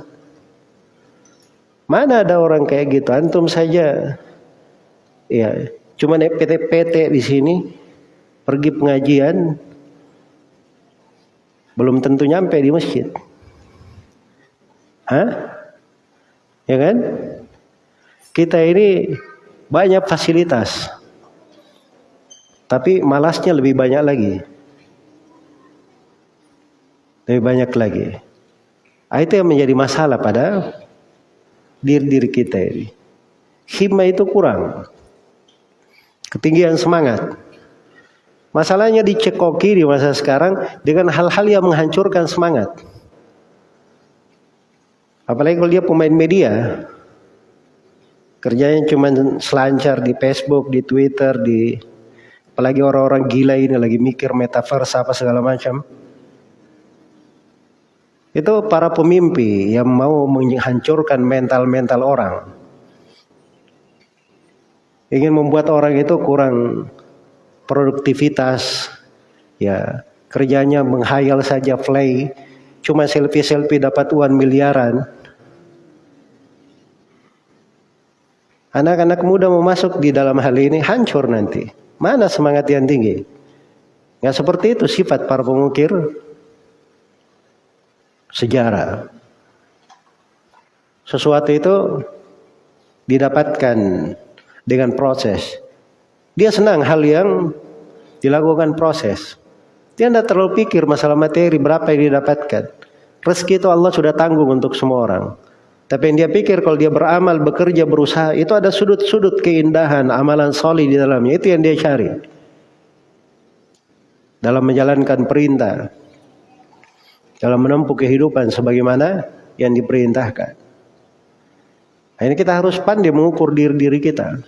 Mana ada orang kayak gitu? Antum saja. Ya, cuma naik PT-PT di sini. Pergi pengajian. Belum tentu nyampe di masjid. Hah? Ya kan? Kita ini banyak fasilitas. Tapi malasnya lebih banyak lagi lebih banyak lagi. Nah, itu yang menjadi masalah pada diri-diri kita ini. Hikmah itu kurang. Ketinggian semangat. Masalahnya dicekoki di masa sekarang dengan hal-hal yang menghancurkan semangat. Apalagi kalau dia pemain media. Kerjanya cuma selancar di Facebook, di Twitter, di apalagi orang-orang gila ini lagi mikir metaverse apa segala macam. Itu para pemimpi yang mau menghancurkan mental-mental orang. Ingin membuat orang itu kurang produktivitas. Ya, kerjanya menghayal saja play, cuma selfie-selfie dapat uang miliaran. Anak-anak muda mau masuk di dalam hal ini hancur nanti. Mana semangat yang tinggi? Nggak seperti itu sifat para pengukir sejarah. Sesuatu itu didapatkan dengan proses. Dia senang hal yang dilakukan proses. Dia tidak terlalu pikir masalah materi berapa yang didapatkan. Rezeki itu Allah sudah tanggung untuk semua orang. Tapi yang dia pikir kalau dia beramal, bekerja, berusaha, itu ada sudut-sudut keindahan, amalan solid di dalamnya. Itu yang dia cari. Dalam menjalankan perintah. Dalam menempuh kehidupan sebagaimana yang diperintahkan. Ini kita harus pandai mengukur diri diri kita.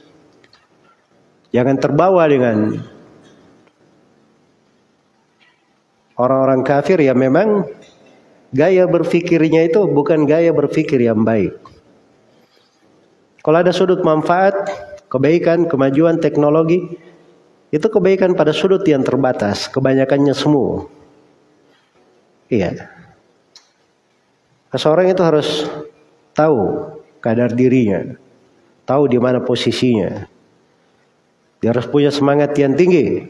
Jangan terbawa dengan orang-orang kafir yang memang gaya berpikirnya itu bukan gaya berpikir yang baik. Kalau ada sudut manfaat, kebaikan, kemajuan teknologi, itu kebaikan pada sudut yang terbatas, kebanyakannya semua. Iya. Seseorang itu harus tahu kadar dirinya, tahu di mana posisinya. Dia harus punya semangat yang tinggi.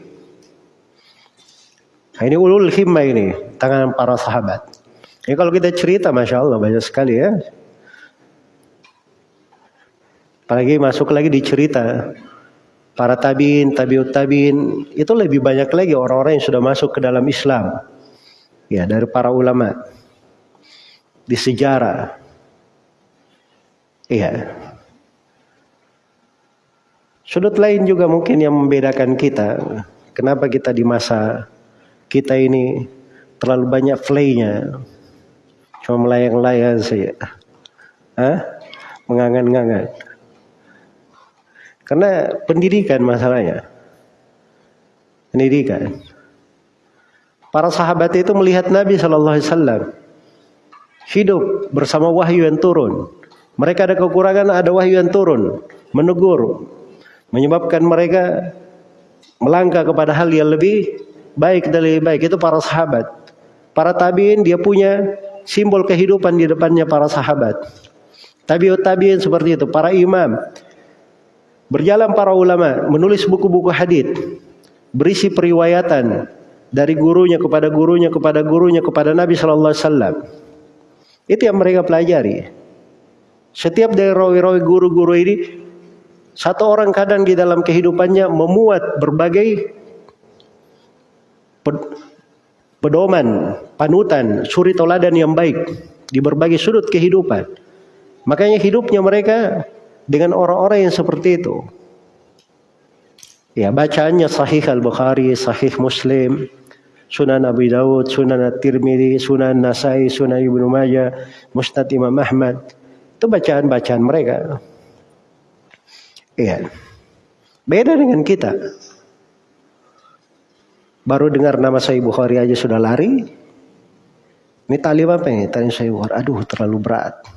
Nah, ini ulul himmah ini, tangan para sahabat. Ini kalau kita cerita, masya Allah banyak sekali ya. Apalagi masuk lagi di cerita para tabiin, tabiut tabiin itu lebih banyak lagi orang-orang yang sudah masuk ke dalam Islam. Ya, dari para ulama di sejarah Iya. Sudut lain juga mungkin yang membedakan kita. Kenapa kita di masa kita ini terlalu banyak playnya. Cuma melayang-layang saja. Hah? Mengangan-ngangan. Karena pendidikan masalahnya. Pendidikan. Para sahabat itu melihat Nabi Shallallahu Alaihi Wasallam hidup bersama wahyu yang turun. Mereka ada kekurangan, ada wahyu yang turun, menegur, menyebabkan mereka melangkah kepada hal yang lebih baik dan lebih baik. Itu para sahabat. Para tabiin dia punya simbol kehidupan di depannya para sahabat. Tabiut tabiin seperti itu, para imam. Berjalan para ulama, menulis buku-buku hadis, berisi periwayatan dari gurunya kepada gurunya kepada gurunya kepada Nabi Shallallahu Alaihi Wasallam. Itu yang mereka pelajari. Setiap dari rawi-rawi guru-guru ini satu orang kadang di dalam kehidupannya memuat berbagai pedoman, panutan, suri toladan yang baik di berbagai sudut kehidupan. Makanya hidupnya mereka dengan orang-orang yang seperti itu. Ya, bacaannya sahih Al-Bukhari, sahih Muslim, Sunan Abu Dawud, Sunan At-Tirmidzi, Sunan Nasai, Sunan Ibnu Majah, Musnad Imam Ahmad. Itu bacaan-bacaan mereka. Iya. Beda dengan kita. Baru dengar nama Sahih Bukhari aja sudah lari. Ini talim apa ini? Talim Sahih Bukhari. Aduh, terlalu berat.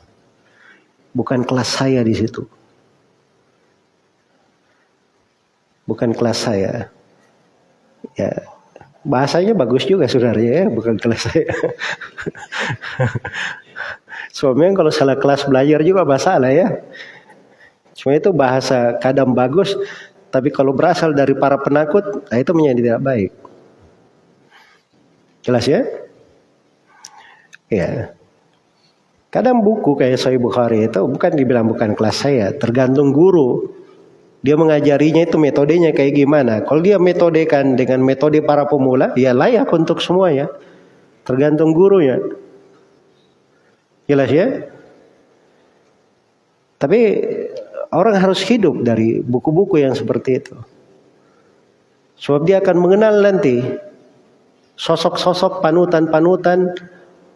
Bukan kelas saya di situ. Bukan kelas saya. Ya, bahasanya bagus juga saudara ya, bukan kelas saya. Suaminya kalau salah kelas belajar juga masalah ya. Cuma itu bahasa kadang bagus, tapi kalau berasal dari para penakut, nah itu menjadi tidak baik. Jelas ya? Ya. Kadang buku kayak Sahih Bukhari itu bukan dibilang bukan kelas saya, tergantung guru. Dia mengajarinya itu metodenya kayak gimana. Kalau dia metodekan dengan metode para pemula, ya layak untuk semuanya. Tergantung gurunya. Jelas ya? Tapi orang harus hidup dari buku-buku yang seperti itu. Sebab dia akan mengenal nanti sosok-sosok panutan-panutan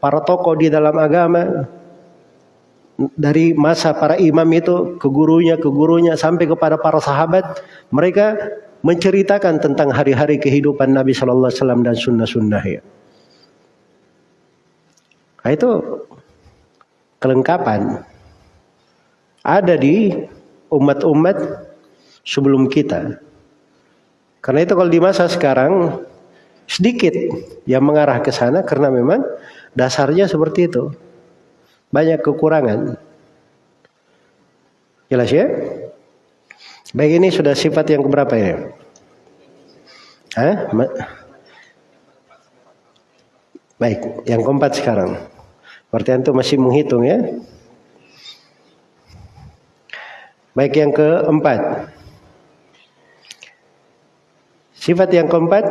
para tokoh di dalam agama dari masa para imam itu ke gurunya ke gurunya sampai kepada para sahabat mereka menceritakan tentang hari-hari kehidupan Nabi Shallallahu Alaihi Wasallam dan sunnah-sunnahnya. Nah, itu kelengkapan ada di umat-umat sebelum kita. Karena itu kalau di masa sekarang sedikit yang mengarah ke sana karena memang dasarnya seperti itu. Banyak kekurangan. Jelas ya? Baik ini sudah sifat yang keberapa ya? Hah? Baik, yang keempat sekarang. Berarti antum masih menghitung ya. Baik yang keempat. Sifat yang keempat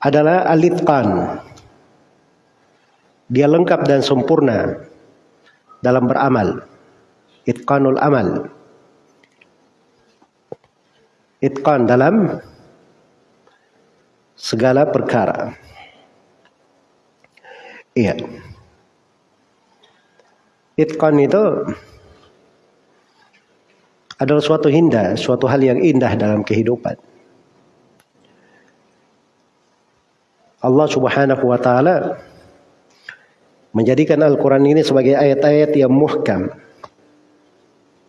adalah alitqan. Dia lengkap dan sempurna dalam beramal. Itqanul amal. Itqan dalam segala perkara. Iya. Itqan itu adalah suatu indah, suatu hal yang indah dalam kehidupan. Allah Subhanahu wa taala menjadikan Al-Qur'an ini sebagai ayat-ayat yang muhkam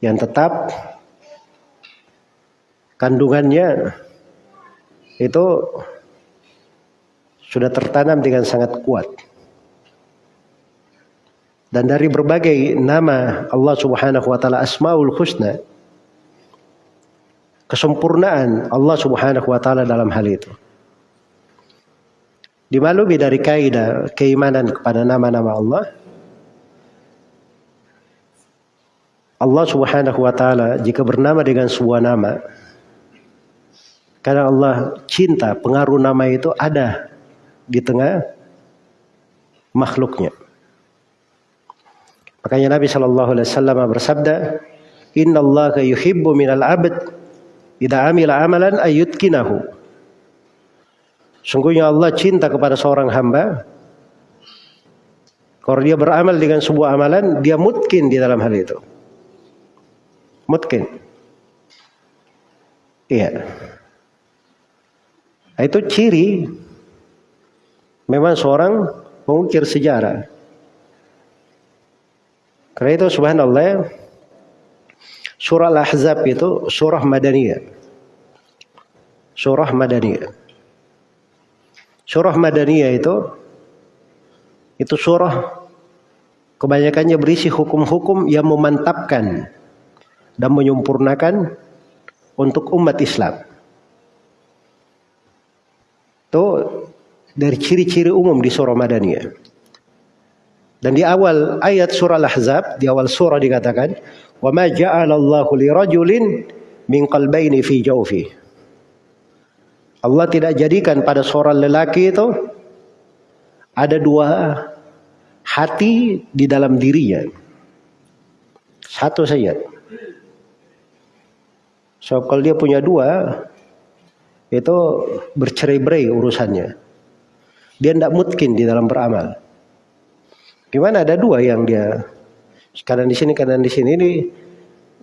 yang tetap kandungannya itu sudah tertanam dengan sangat kuat. Dan dari berbagai nama Allah Subhanahu wa taala Asmaul Husna kesempurnaan Allah Subhanahu wa taala dalam hal itu. Dimaklumi dari kaidah keimanan kepada nama-nama Allah. Allah Subhanahu wa taala jika bernama dengan sebuah nama karena Allah cinta pengaruh nama itu ada di tengah makhluknya. Makanya Nabi Shallallahu Alaihi Wasallam bersabda, Inna Allah yuhibbu minal abd Ida amila amalan ayyutkinahu. Sungguhnya Allah cinta kepada seorang hamba. Kalau dia beramal dengan sebuah amalan, dia mungkin di dalam hal itu. Mungkin. Iya. Nah, itu ciri memang seorang pengukir sejarah. Karena itu subhanallah Surah Al-Ahzab itu surah Madaniyah. Surah Madaniyah. Surah Madaniyah itu itu surah kebanyakannya berisi hukum-hukum yang memantapkan dan menyempurnakan untuk umat Islam. Itu dari ciri-ciri umum di surah Madaniyah. Dan di awal ayat surah Al-Ahzab, di awal surah dikatakan, Wa ma ja'alallahu li rajulin min qalbaini fi jawfi. Allah tidak jadikan pada seorang lelaki itu ada dua hati di dalam dirinya. Satu saja. So kalau dia punya dua itu bercerai-berai urusannya. Dia tidak mungkin di dalam beramal. Gimana ada dua yang dia kadang di sini kadang di sini ini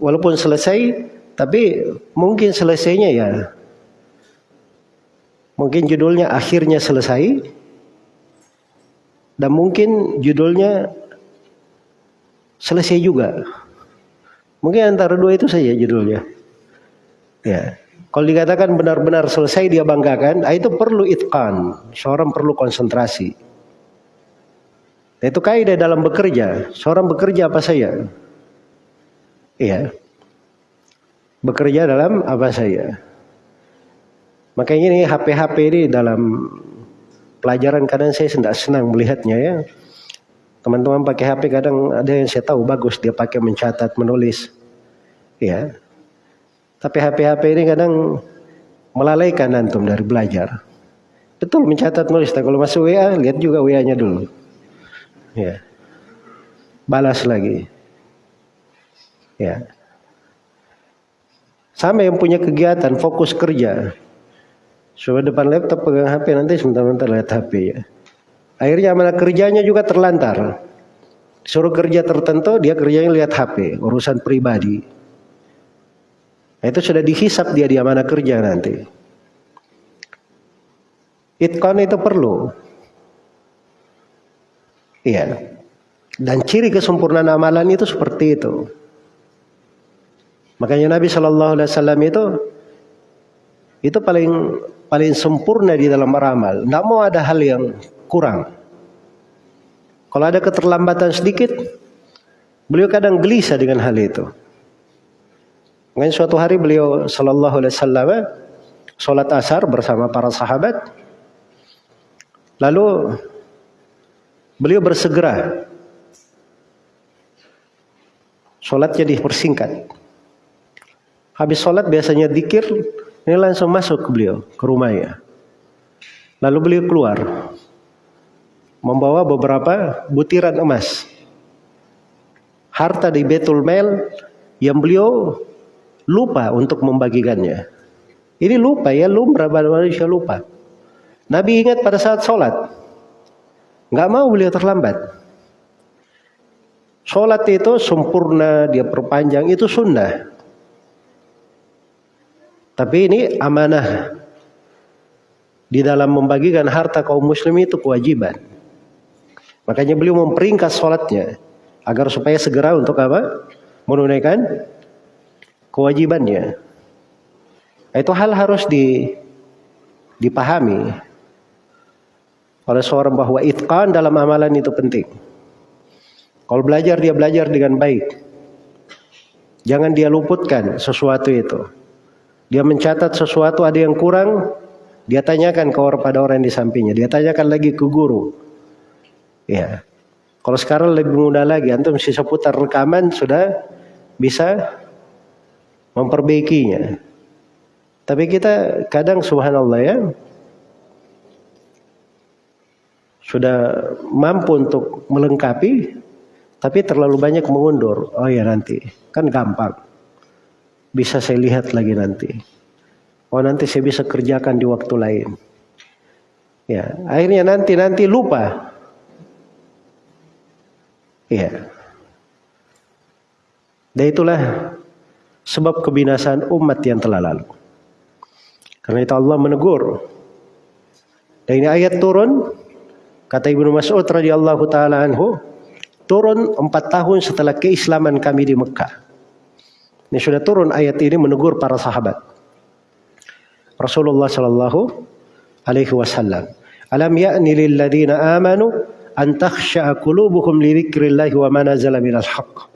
walaupun selesai tapi mungkin selesainya ya mungkin judulnya akhirnya selesai dan mungkin judulnya selesai juga mungkin antara dua itu saja judulnya ya kalau dikatakan benar-benar selesai dia banggakan ah, itu perlu itqan seorang perlu konsentrasi itu kaidah dalam bekerja. Seorang bekerja apa saya? Iya. Bekerja dalam apa saya? Makanya ini HP-HP ini dalam pelajaran kadang saya tidak senang melihatnya ya. Teman-teman pakai HP kadang ada yang saya tahu bagus dia pakai mencatat, menulis. Ya. Tapi HP-HP ini kadang melalaikan antum dari belajar. Betul mencatat nulis. Tapi kalau masuk WA lihat juga WA-nya dulu. Ya. Balas lagi. Ya. Sama yang punya kegiatan fokus kerja. Coba depan laptop pegang HP nanti sebentar-bentar lihat HP ya. Akhirnya mana kerjanya juga terlantar. Suruh kerja tertentu dia kerjanya lihat HP, urusan pribadi. Nah, itu sudah dihisap dia di mana kerja nanti. Itqan itu perlu. Iya. Dan ciri kesempurnaan amalan itu seperti itu. Makanya Nabi Shallallahu Alaihi Wasallam itu itu paling paling sempurna di dalam beramal. Tidak mau ada hal yang kurang. Kalau ada keterlambatan sedikit, beliau kadang gelisah dengan hal itu. Makanya suatu hari beliau Shallallahu Alaihi Wasallam sholat asar bersama para sahabat. Lalu Beliau bersegera. Sholatnya dipersingkat. Habis sholat biasanya dikir, ini langsung masuk ke beliau, ke rumahnya. Lalu beliau keluar, membawa beberapa butiran emas. Harta di Betul Mel yang beliau lupa untuk membagikannya. Ini lupa ya, lumrah manusia lupa. Nabi ingat pada saat sholat. Nggak mau beliau terlambat. Sholat itu sempurna, dia perpanjang, itu sunnah. Tapi ini amanah. Di dalam membagikan harta kaum muslim itu kewajiban. Makanya beliau memperingkas sholatnya. Agar supaya segera untuk apa? Menunaikan kewajibannya. Itu hal harus di, dipahami oleh seorang bahwa itqan dalam amalan itu penting. Kalau belajar dia belajar dengan baik. Jangan dia luputkan sesuatu itu. Dia mencatat sesuatu ada yang kurang, dia tanyakan ke orang pada orang yang di sampingnya. Dia tanyakan lagi ke guru. Ya. Kalau sekarang lebih mudah lagi, antum si seputar rekaman sudah bisa memperbaikinya. Tapi kita kadang subhanallah ya sudah mampu untuk melengkapi tapi terlalu banyak mengundur. Oh ya nanti, kan gampang bisa saya lihat lagi nanti. Oh nanti saya bisa kerjakan di waktu lain. Ya, akhirnya nanti nanti lupa. Ya. Dan itulah sebab kebinasaan umat yang telah lalu. Karena itu Allah menegur. Dan ini ayat turun kata Ibnu Mas'ud radhiyallahu taala anhu turun empat tahun setelah keislaman kami di Mekah. Ini sudah turun ayat ini menegur para sahabat. Rasulullah sallallahu alaihi wasallam. Alam ya'ni lil ladzina amanu an takhsha'a qulubuhum li dzikrillah wa ma nazala minal haqq.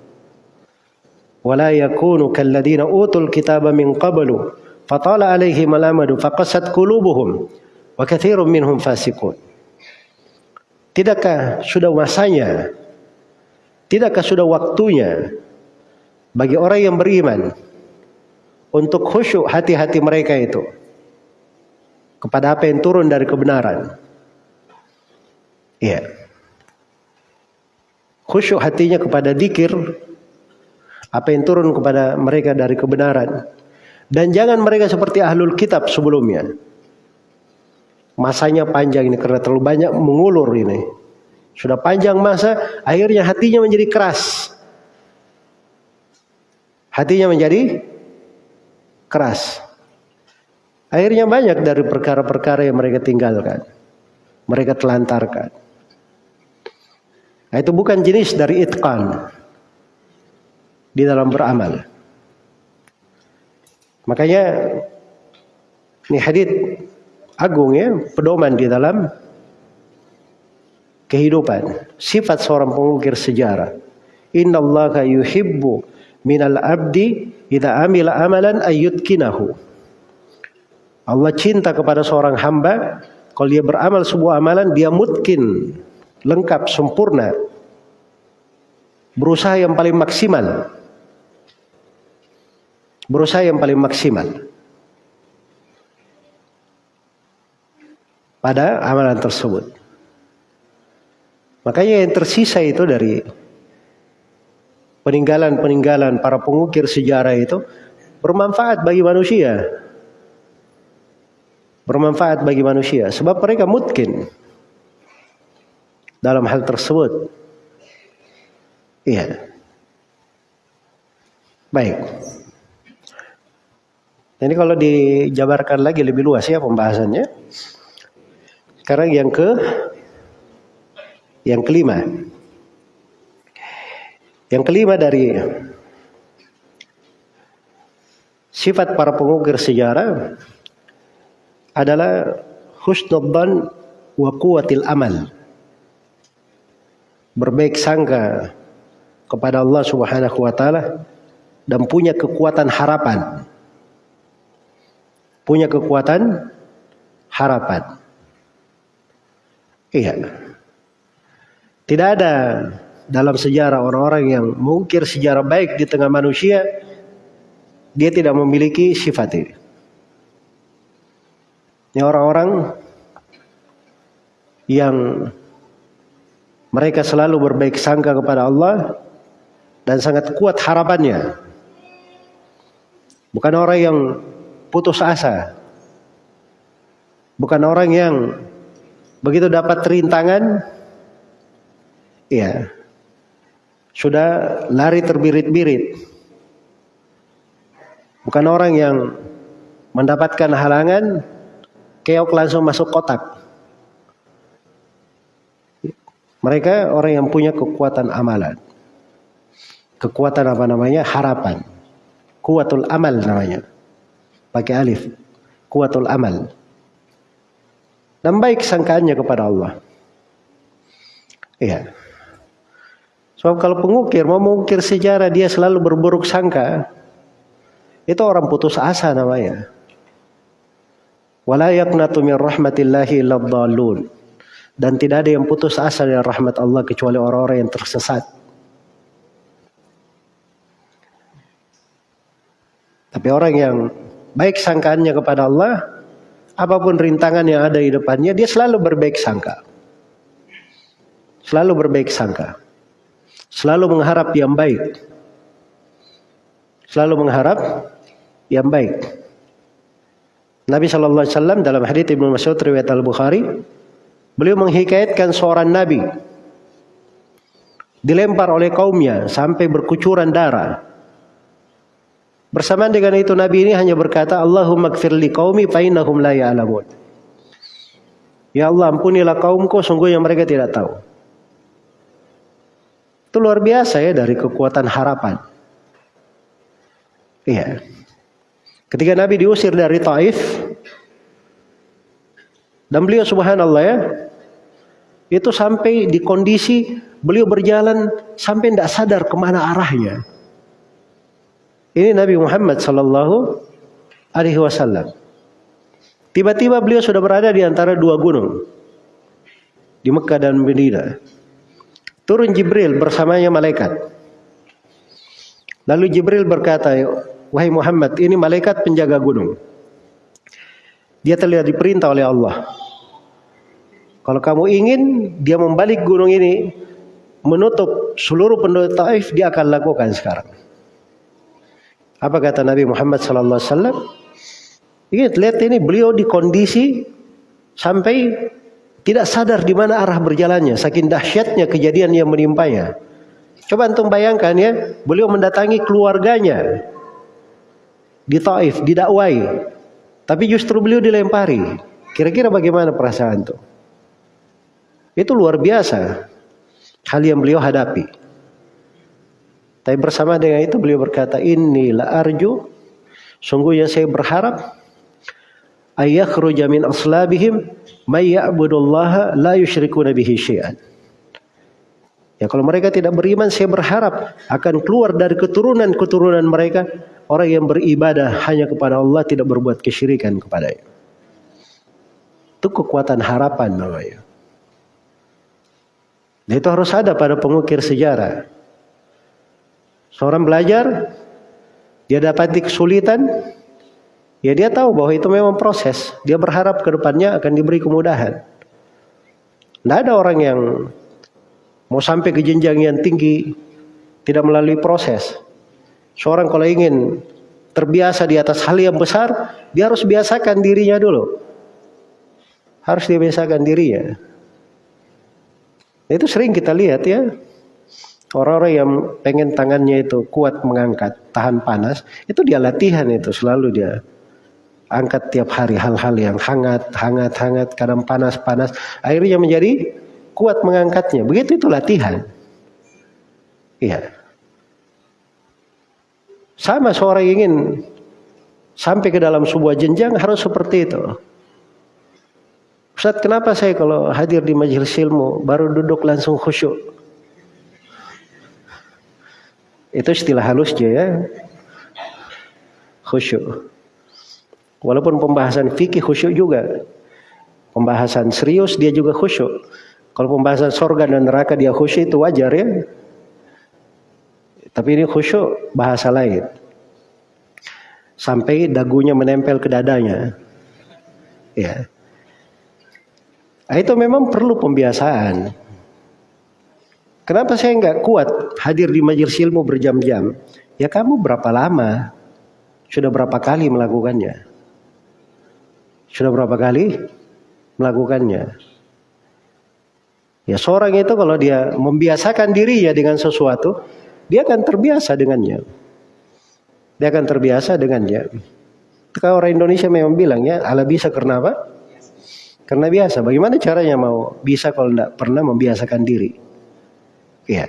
Wa la yakunu kal ladzina utul kitaba min qablu fatala alaihim al-amadu faqasat qulubuhum wa katsirun minhum fasiqun. Tidakkah sudah masanya? Tidakkah sudah waktunya bagi orang yang beriman untuk khusyuk hati-hati mereka itu kepada apa yang turun dari kebenaran. Iya. Khusyuk hatinya kepada dikir apa yang turun kepada mereka dari kebenaran. Dan jangan mereka seperti ahlul kitab sebelumnya. Masanya panjang ini karena terlalu banyak mengulur ini. Sudah panjang masa, akhirnya hatinya menjadi keras. Hatinya menjadi keras. Akhirnya banyak dari perkara-perkara yang mereka tinggalkan. Mereka telantarkan. Nah, itu bukan jenis dari itqan di dalam beramal. Makanya ini hadit agung ya, pedoman di dalam kehidupan. Sifat seorang pengukir sejarah. Inna Allah yuhibbu minal abdi idza amila amalan ayyutkinahu. Allah cinta kepada seorang hamba kalau dia beramal sebuah amalan dia mungkin lengkap sempurna berusaha yang paling maksimal. Berusaha yang paling maksimal. Pada amalan tersebut. Makanya yang tersisa itu dari peninggalan-peninggalan para pengukir sejarah itu bermanfaat bagi manusia. Bermanfaat bagi manusia sebab mereka mungkin dalam hal tersebut. Iya. Baik. Ini kalau dijabarkan lagi lebih luas ya pembahasannya. Sekarang yang ke yang kelima. Yang kelima dari sifat para pengukir sejarah adalah husnudzan wa quwwatil amal. Berbaik sangka kepada Allah Subhanahu wa taala dan punya kekuatan harapan. Punya kekuatan harapan. Iya. Tidak ada dalam sejarah orang-orang yang mungkir sejarah baik di tengah manusia, dia tidak memiliki sifat ini. Ini orang-orang yang mereka selalu berbaik sangka kepada Allah dan sangat kuat harapannya. Bukan orang yang putus asa. Bukan orang yang begitu dapat rintangan, ya sudah lari terbirit-birit. Bukan orang yang mendapatkan halangan, keok langsung masuk kotak. Mereka orang yang punya kekuatan amalan. Kekuatan apa namanya? Harapan. Kuatul amal namanya. Pakai alif. Kuatul amal. Dan baik sangkaannya kepada Allah. Iya. Sebab kalau pengukir mau mengukir sejarah dia selalu berburuk sangka. Itu orang putus asa namanya. Wala yaqnatu min rahmatillahi illa dan tidak ada yang putus asa dari rahmat Allah kecuali orang-orang yang tersesat. Tapi orang yang baik sangkaannya kepada Allah, apa pun rintangan yang ada di depannya, dia selalu berbaik sangka. Selalu berbaik sangka. Selalu mengharap yang baik. Selalu mengharap yang baik. Nabi Wasallam dalam hadits Ibnu Mas'ud riwayat Al Bukhari Beliau menghikayatkan seorang nabi dilempar oleh kaumnya sampai berkucuran darah. Bersamaan dengan itu Nabi ini hanya berkata, Allahumma gfir li qaumi fa innahum la ya'lamun. Ya Allah ampunilah kaumku sungguhnya mereka tidak tahu. Itu luar biasa ya dari kekuatan harapan. Iya. Ketika Nabi diusir dari Taif, dan beliau subhanallah ya, itu sampai di kondisi beliau berjalan sampai tidak sadar ke mana arahnya. Ini Nabi Muhammad Sallallahu Alaihi Wasallam. Tiba-tiba beliau sudah berada di antara dua gunung di Mekah dan Medina. Turun Jibril bersamanya malaikat. Lalu Jibril berkata, Wahai Muhammad, ini malaikat penjaga gunung. Dia telah diperintah oleh Allah kalau kamu ingin dia membalik gunung ini menutup seluruh penduduk Taif, dia akan lakukan sekarang. Apa kata Nabi Muhammad sallallahu alaihi wasallam? Ingat, lihat ini beliau di kondisi sampai tidak sadar di mana arah berjalannya, saking dahsyatnya kejadian yang menimpanya. Coba antum bayangkan ya, beliau mendatangi keluarganya di Taif, didakwai. Tapi justru beliau dilempari. Kira-kira bagaimana perasaan itu? Itu luar biasa hal yang beliau hadapi. Tapi bersama dengan itu beliau berkata, Inilah arju, sungguhnya saya berharap ayakhruja min aslabihim may ya'budullaha la yusyrikuna bihi syai'an. Ya kalau mereka tidak beriman saya berharap akan keluar dari keturunan-keturunan mereka orang yang beribadah hanya kepada Allah tidak berbuat kesyirikan kepadanya. Itu kekuatan harapan namanya. Dan itu harus ada pada pengukir sejarah. Seorang belajar, dia dapati kesulitan, ya dia tahu bahwa itu memang proses. Dia berharap ke depannya akan diberi kemudahan. Tidak ada orang yang mau sampai ke jenjang yang tinggi tidak melalui proses. Seorang kalau ingin terbiasa di atas hal yang besar, dia harus biasakan dirinya dulu. Harus dibiasakan dirinya. Itu sering kita lihat ya. Orang-orang yang pengen tangannya itu kuat mengangkat, tahan panas, itu dia latihan itu selalu dia angkat tiap hari hal-hal yang hangat, hangat, hangat, kadang panas, panas. Akhirnya menjadi kuat mengangkatnya. Begitu itu latihan. Iya. Sama seorang ingin sampai ke dalam sebuah jenjang harus seperti itu. Ustaz kenapa saya kalau hadir di majelis ilmu baru duduk langsung khusyuk? Itu istilah halusnya ya. Khusyuk. Walaupun pembahasan fikih khusyuk juga. Pembahasan serius dia juga khusyuk. Kalau pembahasan sorga dan neraka dia khusyuk itu wajar ya. Tapi ini khusyuk bahasa lain. Sampai dagunya menempel ke dadanya. Ya. Nah, itu memang perlu pembiasaan. Kenapa saya nggak kuat hadir di majelis ilmu berjam-jam? Ya kamu berapa lama? Sudah berapa kali melakukannya? Sudah berapa kali melakukannya? Ya seorang itu kalau dia membiasakan dirinya dengan sesuatu, dia akan terbiasa dengannya. Dia akan terbiasa dengannya. Kalau orang Indonesia memang bilang ya, ala bisa karena apa? Karena biasa. Bagaimana caranya mau bisa kalau tidak pernah membiasakan diri? Ya.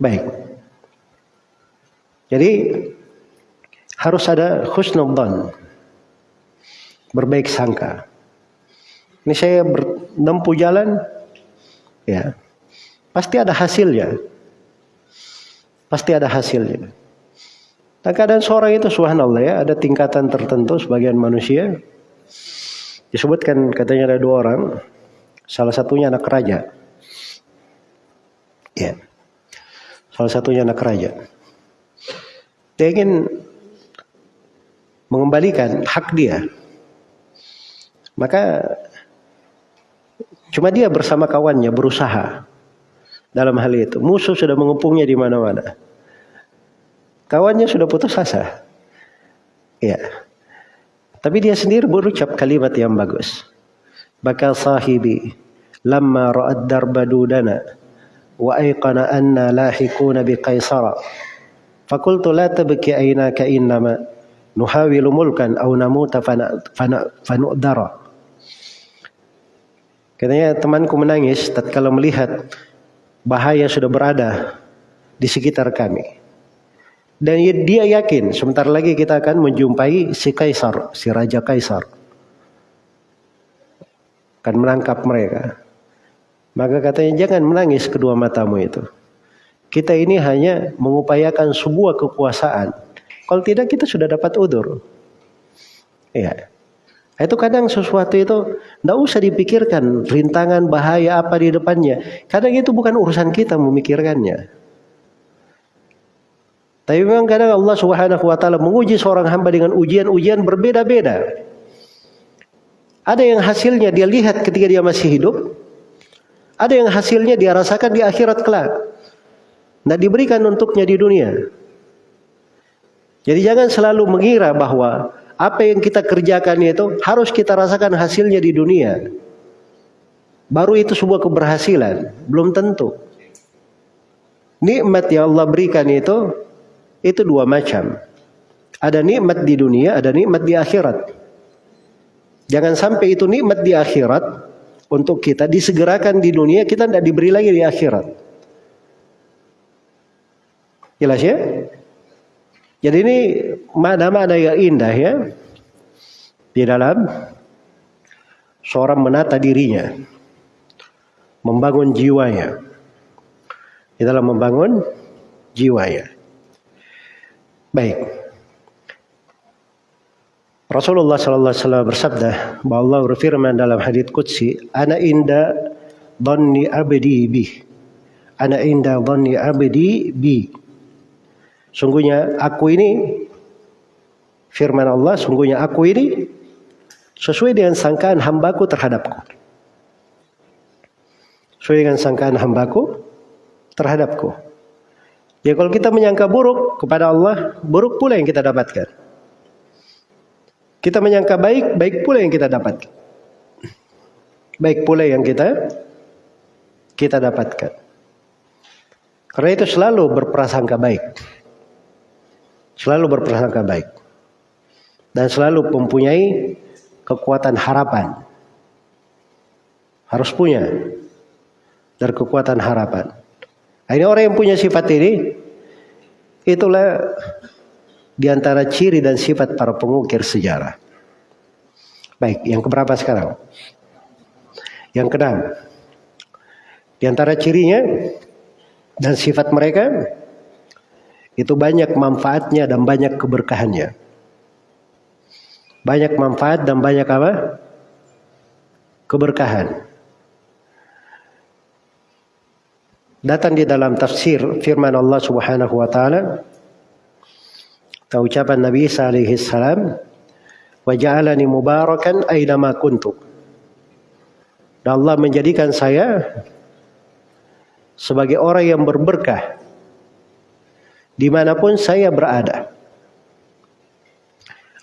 Baik. Jadi harus ada khusnudzan berbaik sangka. Ini saya menempuh jalan, ya pasti ada hasilnya. Pasti ada hasilnya. Dan keadaan seorang itu subhanallah ya, ada tingkatan tertentu sebagian manusia. Disebutkan katanya ada dua orang, salah satunya anak raja. Ya. Salah satunya anak raja. Dia ingin mengembalikan hak dia maka cuma dia bersama kawannya berusaha dalam hal itu. Musuh sudah mengepungnya di mana-mana. Kawannya sudah putus asa. Ya. Tapi dia sendiri berucap kalimat yang bagus. Bakal sahibi lamma ra'ad darba dudana wa ayqana anna lahikuna bi qaisara. Fakultu la tabki aynaka innama nuhawilu mulkan aw namuta fana fana fanu'dara. Katanya temanku menangis tatkala melihat bahaya sudah berada di sekitar kami. Dan dia yakin sebentar lagi kita akan menjumpai si kaisar, si raja kaisar. Akan menangkap mereka. Maka katanya jangan menangis kedua matamu itu. Kita ini hanya mengupayakan sebuah kekuasaan. Kalau tidak kita sudah dapat udur. Ya. Itu kadang sesuatu itu tidak usah dipikirkan rintangan bahaya apa di depannya. Kadang itu bukan urusan kita memikirkannya. Tapi memang kadang Allah Subhanahu wa taala menguji seorang hamba dengan ujian-ujian berbeda-beda. Ada yang hasilnya dia lihat ketika dia masih hidup. Ada yang hasilnya dia rasakan di akhirat kelak. Tidak diberikan untuknya di dunia. Jadi jangan selalu mengira bahwa apa yang kita kerjakan itu harus kita rasakan hasilnya di dunia. Baru itu sebuah keberhasilan, belum tentu. Nikmat yang Allah berikan itu itu dua macam. Ada nikmat di dunia, ada nikmat di akhirat. Jangan sampai itu nikmat di akhirat untuk kita disegerakan di dunia, kita tidak diberi lagi di akhirat. Jelas ya? Jadi ini mana-mana yang indah ya di dalam seorang menata dirinya, membangun jiwanya. Di dalam membangun jiwanya. Baik. Rasulullah sallallahu alaihi wasallam bersabda bahwa Allah berfirman dalam hadis qudsi, "Ana inda dhanni abdi bi." Ana inda dhanni abdi bi. Sungguhnya aku ini firman Allah, sungguhnya aku ini sesuai dengan sangkaan hambaku terhadapku. Sesuai dengan sangkaan hambaku terhadapku. Ya kalau kita menyangka buruk kepada Allah, buruk pula yang kita dapatkan. Kita menyangka baik, baik pula yang kita dapatkan. Baik pula yang kita kita dapatkan. Karena itu selalu berprasangka baik. Selalu berprasangka baik. Dan selalu mempunyai kekuatan harapan. Harus punya. dari kekuatan harapan. Nah, ini orang yang punya sifat ini, itulah di antara ciri dan sifat para pengukir sejarah. Baik, yang keberapa sekarang? Yang keenam. Di antara cirinya dan sifat mereka itu banyak manfaatnya dan banyak keberkahannya. Banyak manfaat dan banyak apa? Keberkahan. datang di dalam tafsir firman Allah Subhanahu wa taala atau ucapan Nabi alaihi salam wa ja'alani mubarakan aina ma kuntu dan Allah menjadikan saya sebagai orang yang berberkah di mana pun saya berada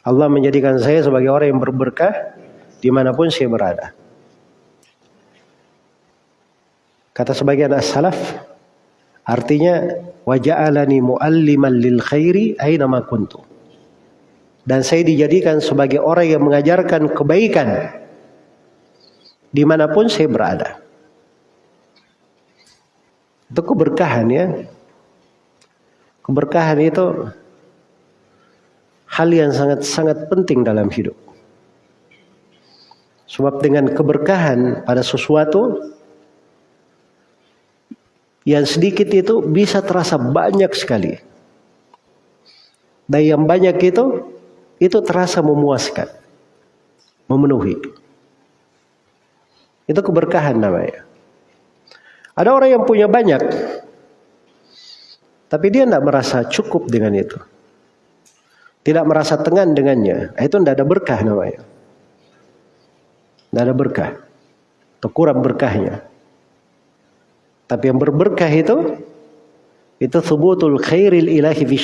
Allah menjadikan saya sebagai orang yang berberkah di mana pun saya berada kata sebagian as-salaf artinya waja'alani mualliman lil khairi aina ma kuntu. Dan saya dijadikan sebagai orang yang mengajarkan kebaikan di mana pun saya berada. Itu keberkahan ya. Keberkahan itu hal yang sangat-sangat penting dalam hidup. Sebab dengan keberkahan pada sesuatu yang sedikit itu bisa terasa banyak sekali. Dan yang banyak itu, itu terasa memuaskan. Memenuhi. Itu keberkahan namanya. Ada orang yang punya banyak. Tapi dia tidak merasa cukup dengan itu. Tidak merasa tengan dengannya. Itu tidak ada berkah namanya. Tidak ada berkah. Atau kurang berkahnya. Tapi yang berberkah itu itu subutul khairil ilahi fi.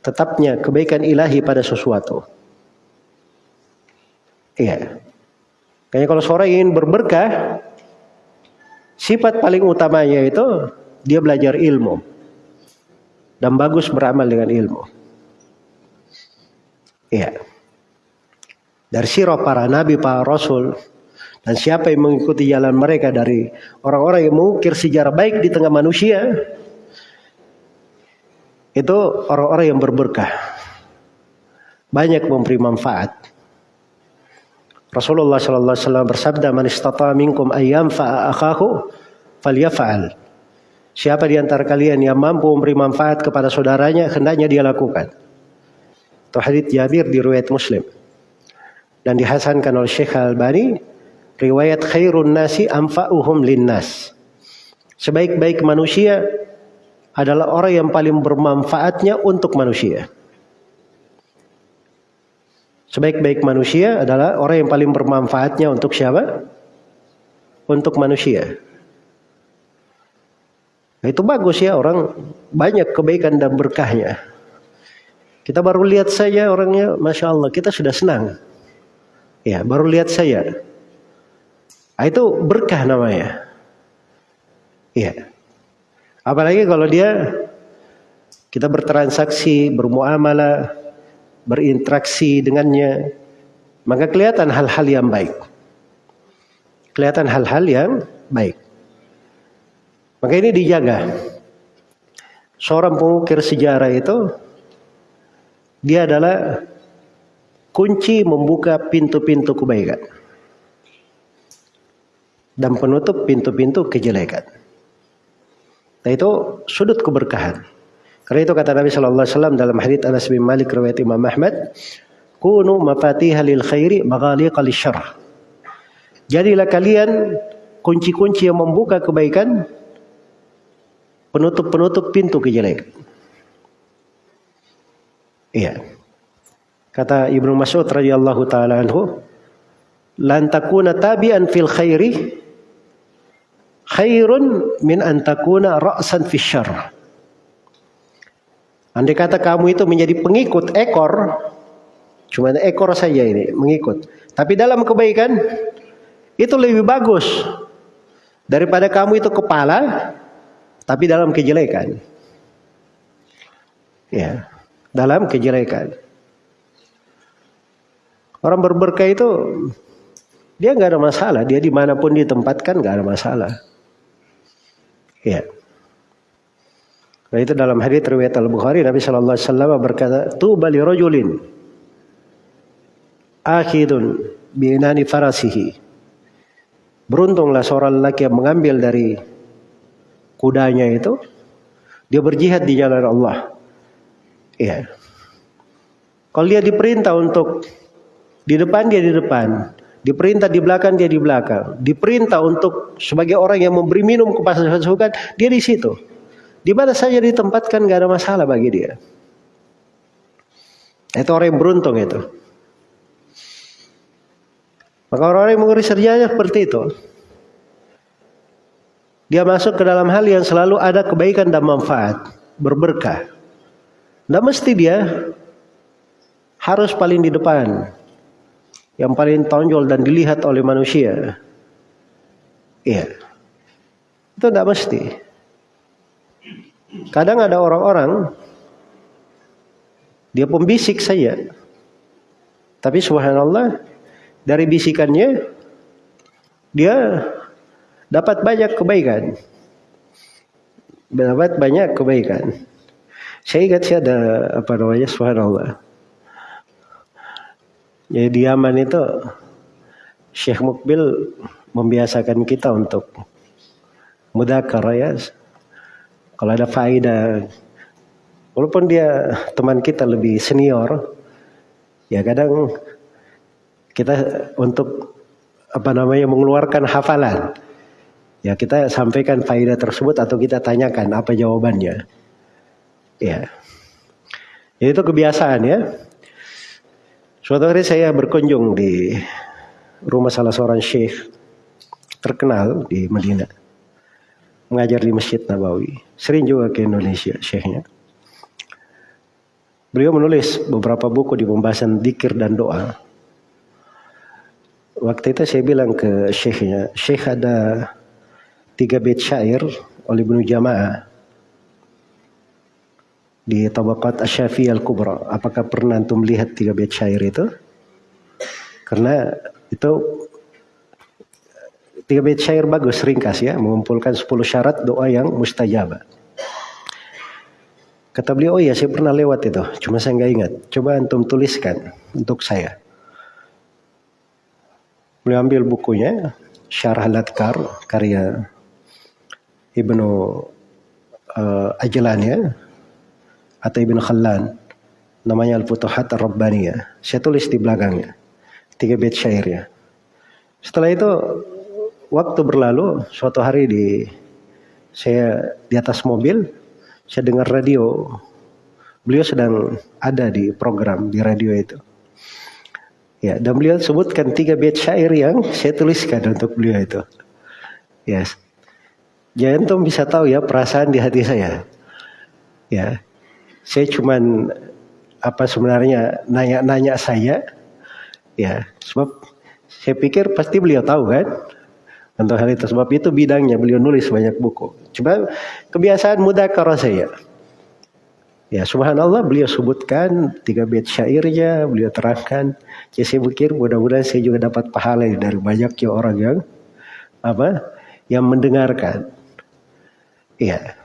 Tetapnya kebaikan ilahi pada sesuatu. Iya. Kayaknya kalau seorang ingin berberkah, sifat paling utamanya itu dia belajar ilmu dan bagus beramal dengan ilmu. Iya. Dari sirah para nabi, para rasul, dan siapa yang mengikuti jalan mereka dari orang-orang yang mengukir sejarah baik di tengah manusia, itu orang-orang yang berberkah. Banyak memberi manfaat. Rasulullah sallallahu alaihi wasallam bersabda, "Man istata minkum ayyam fa'a akhahu falyaf'al." Siapa di antara kalian yang mampu memberi manfaat kepada saudaranya, hendaknya dia lakukan. Itu hadits Jabir di riwayat Muslim. Dan dihasankan oleh Syekh Al-Albani riwayat khairun nasi anfa'uhum linnas. Sebaik-baik manusia adalah orang yang paling bermanfaatnya untuk manusia. Sebaik-baik manusia adalah orang yang paling bermanfaatnya untuk siapa? Untuk manusia. Nah, itu bagus ya orang banyak kebaikan dan berkahnya. Kita baru lihat saja orangnya, masya Allah kita sudah senang. Ya baru lihat saya. Nah, itu berkah namanya. Iya. Apalagi kalau dia kita bertransaksi, bermuamalah, berinteraksi dengannya, maka kelihatan hal-hal yang baik. Kelihatan hal-hal yang baik. Maka ini dijaga. Seorang pengukir sejarah itu dia adalah kunci membuka pintu-pintu kebaikan dan penutup pintu-pintu kejelekan. Nah itu sudut keberkahan. Karena itu kata Nabi Shallallahu Alaihi Wasallam dalam hadits Anas bin Malik riwayat Imam Ahmad, kunu mafatihah lil khairi maghaliqa syarr. Jadilah kalian kunci-kunci yang membuka kebaikan, penutup-penutup pintu kejelekan. Iya. Kata Ibnu Mas'ud radhiyallahu taala anhu, "Lan tabi'an fil khairi khairun min antakuna ra'san fi syarr. Andai kata kamu itu menjadi pengikut ekor, cuma ekor saja ini mengikut. Tapi dalam kebaikan itu lebih bagus daripada kamu itu kepala tapi dalam kejelekan. Ya, dalam kejelekan. Orang berberkah itu dia nggak ada masalah, dia di mana pun ditempatkan nggak ada masalah. Ya. Nah itu dalam hadis riwayat Al Bukhari Nabi Shallallahu Alaihi Wasallam berkata, "Tu bali rojulin akhidun binani farasihi." Beruntunglah seorang laki yang mengambil dari kudanya itu, dia berjihad di jalan Allah. Ya. Kalau dia diperintah untuk di depan dia di depan, Diperintah di belakang dia di belakang. Diperintah untuk sebagai orang yang memberi minum ke pasukan dia di situ. Di mana saja ditempatkan gak ada masalah bagi dia. Itu orang yang beruntung itu. Maka orang-orang yang mengurus kerjanya seperti itu. Dia masuk ke dalam hal yang selalu ada kebaikan dan manfaat. Berberkah. Tidak mesti dia harus paling di depan. Yang paling tonjol dan dilihat oleh manusia. Iya. Itu tidak mesti. Kadang ada orang-orang dia pembisik saja. Tapi subhanallah dari bisikannya dia dapat banyak kebaikan. Dapat banyak kebaikan. Saya ingat sih ada apa namanya subhanallah. Jadi di Yaman itu Syekh Mukbil membiasakan kita untuk mudakar ya. Kalau ada faedah walaupun dia teman kita lebih senior ya kadang kita untuk apa namanya mengeluarkan hafalan. Ya kita sampaikan faedah tersebut atau kita tanyakan apa jawabannya. Ya. ya itu kebiasaan ya. Suatu hari saya berkunjung di rumah salah seorang syekh terkenal di Madinah. Mengajar di Masjid Nabawi. Sering juga ke Indonesia syekhnya. Beliau menulis beberapa buku di pembahasan dikir dan doa. Waktu itu saya bilang ke syekhnya, syekh ada tiga bait syair oleh Ibnu Jamaah di Tabaqat Asyafi Al-Kubra. Apakah pernah antum melihat tiga bait syair itu? Karena itu tiga bait syair bagus, ringkas ya, mengumpulkan 10 syarat doa yang mustajabah. Kata beliau, oh iya saya pernah lewat itu, cuma saya nggak ingat. Coba antum tuliskan untuk saya. Beliau ambil bukunya, Syarah Latkar, karya Ibnu uh, Ajlan ya, atau Ibnu Khallan. Namanya Al-Futuhat Ar-Rabbaniyah. Saya tulis di belakangnya. Tiga bait syairnya. Setelah itu, waktu berlalu, suatu hari di saya di atas mobil, saya dengar radio. Beliau sedang ada di program di radio itu. Ya, dan beliau sebutkan tiga bait syair yang saya tuliskan untuk beliau itu. Yes. Jangan tuh bisa tahu ya perasaan di hati saya. Ya, saya cuman apa sebenarnya nanya-nanya saya. Ya, sebab saya pikir pasti beliau tahu kan untuk hal itu. Sebab itu bidangnya beliau nulis banyak buku. Coba kebiasaan mudah kalau saya. Ya subhanallah beliau sebutkan tiga bait syairnya, beliau terangkan. Ya saya pikir mudah-mudahan saya juga dapat pahala dari banyaknya orang yang apa yang mendengarkan. Iya.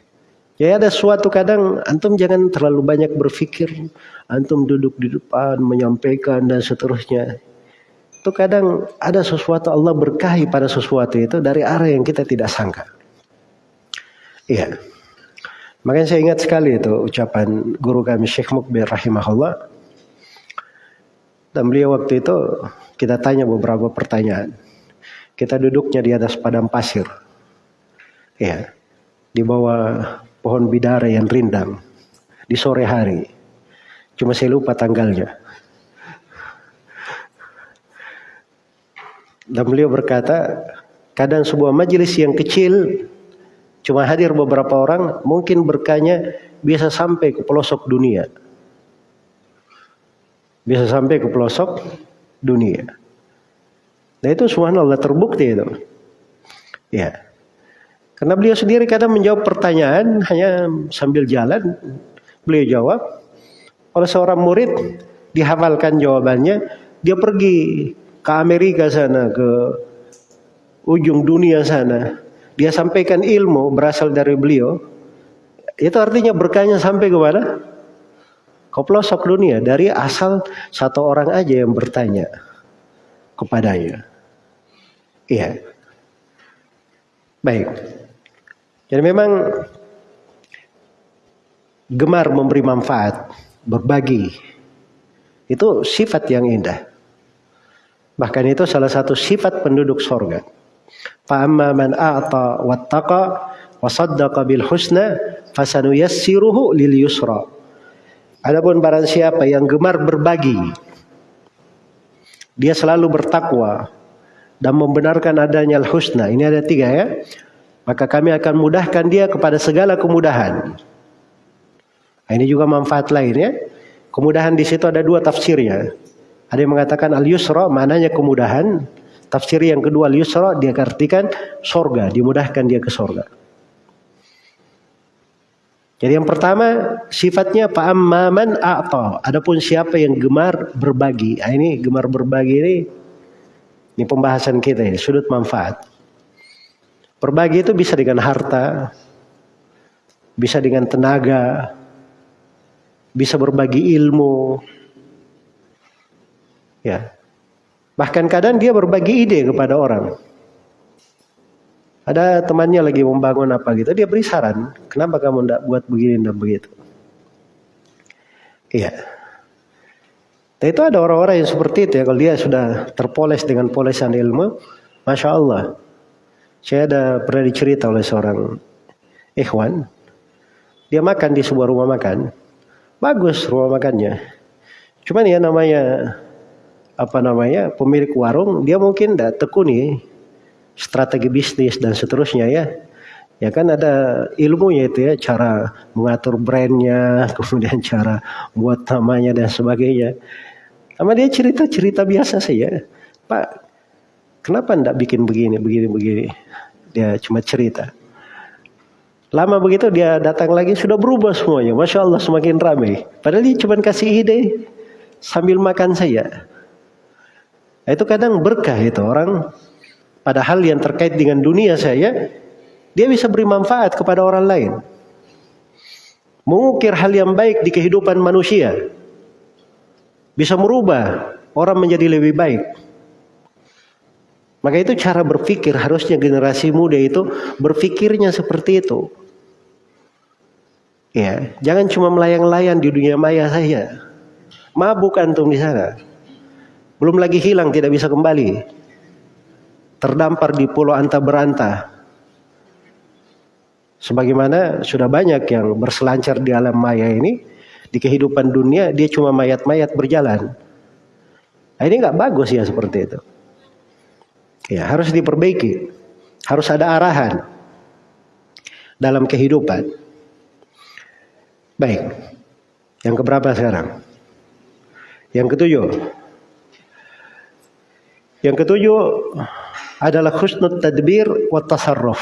Ya ada suatu kadang antum jangan terlalu banyak berpikir, antum duduk di depan menyampaikan dan seterusnya. Itu kadang ada sesuatu Allah berkahi pada sesuatu itu dari arah yang kita tidak sangka. Iya. Makanya saya ingat sekali itu ucapan guru kami Syekh Mukbir rahimahullah. Dan beliau waktu itu kita tanya beberapa pertanyaan. Kita duduknya di atas padang pasir. Ya. Di bawah pohon bidara yang rindang. Di sore hari. Cuma saya lupa tanggalnya. Dan beliau berkata, kadang sebuah majelis yang kecil Cuma hadir beberapa orang, mungkin berkahnya bisa sampai ke pelosok dunia. Bisa sampai ke pelosok dunia. Nah itu subhanallah terbukti itu. Ya. Karena beliau sendiri kadang menjawab pertanyaan hanya sambil jalan. Beliau jawab. Oleh seorang murid dihafalkan jawabannya. Dia pergi ke Amerika sana, ke ujung dunia sana dia sampaikan ilmu berasal dari beliau, itu artinya berkahnya sampai ke mana? Ke pelosok dunia dari asal satu orang aja yang bertanya kepadanya. Iya. Baik. Jadi memang gemar memberi manfaat, berbagi. Itu sifat yang indah. Bahkan itu salah satu sifat penduduk sorga. Fa'amma man a'ta wattaqa wa saddaqa bil husna fasanuyassiruhu lil yusra. Adapun barang siapa yang gemar berbagi, dia selalu bertakwa dan membenarkan adanya al-husna. Ini ada tiga ya. Maka kami akan mudahkan dia kepada segala kemudahan. Nah, ini juga manfaat lain ya. Kemudahan di situ ada dua tafsirnya. Ada yang mengatakan al-yusra maknanya kemudahan. Tafsir yang kedua al-yusra dia artikan sorga, dimudahkan dia ke sorga. Jadi yang pertama sifatnya fa'amman a'ta. Adapun siapa yang gemar berbagi. Nah, ini gemar berbagi ini ini pembahasan kita ini, sudut manfaat. Berbagi itu bisa dengan harta, bisa dengan tenaga, bisa berbagi ilmu. Ya. Bahkan kadang dia berbagi ide kepada orang. Ada temannya lagi membangun apa gitu, dia beri saran, kenapa kamu tidak buat begini dan begitu. Iya. Dan itu ada orang-orang yang seperti itu ya, kalau dia sudah terpoles dengan polesan ilmu, Masya Allah. Saya ada pernah dicerita oleh seorang ikhwan, dia makan di sebuah rumah makan, bagus rumah makannya. Cuman ya namanya apa namanya pemilik warung dia mungkin tidak tekuni strategi bisnis dan seterusnya ya. Ya kan ada ilmunya itu ya, cara mengatur brandnya, kemudian cara buat namanya dan sebagainya. Sama dia cerita-cerita biasa saja. Pak, kenapa ndak bikin begini, begini, begini? Dia cuma cerita. Lama begitu dia datang lagi sudah berubah semuanya. Masya Allah semakin ramai. Padahal dia cuma kasih ide sambil makan saya. Nah, itu kadang berkah itu orang Padahal yang terkait dengan dunia saya, dia bisa beri manfaat kepada orang lain. Mengukir hal yang baik di kehidupan manusia. Bisa merubah orang menjadi lebih baik. Maka itu cara berpikir harusnya generasi muda itu berpikirnya seperti itu. Ya, jangan cuma melayang-layang di dunia maya saja. Mabuk antum di sana. Belum lagi hilang tidak bisa kembali terdampar di pulau anta beranta. Sebagaimana sudah banyak yang berselancar di alam maya ini, di kehidupan dunia dia cuma mayat-mayat berjalan. Nah, ini nggak bagus ya seperti itu. Ya harus diperbaiki, harus ada arahan dalam kehidupan. Baik, yang keberapa sekarang? Yang ketujuh. Yang ketujuh adalah khusnul tadbir wa tasarruf.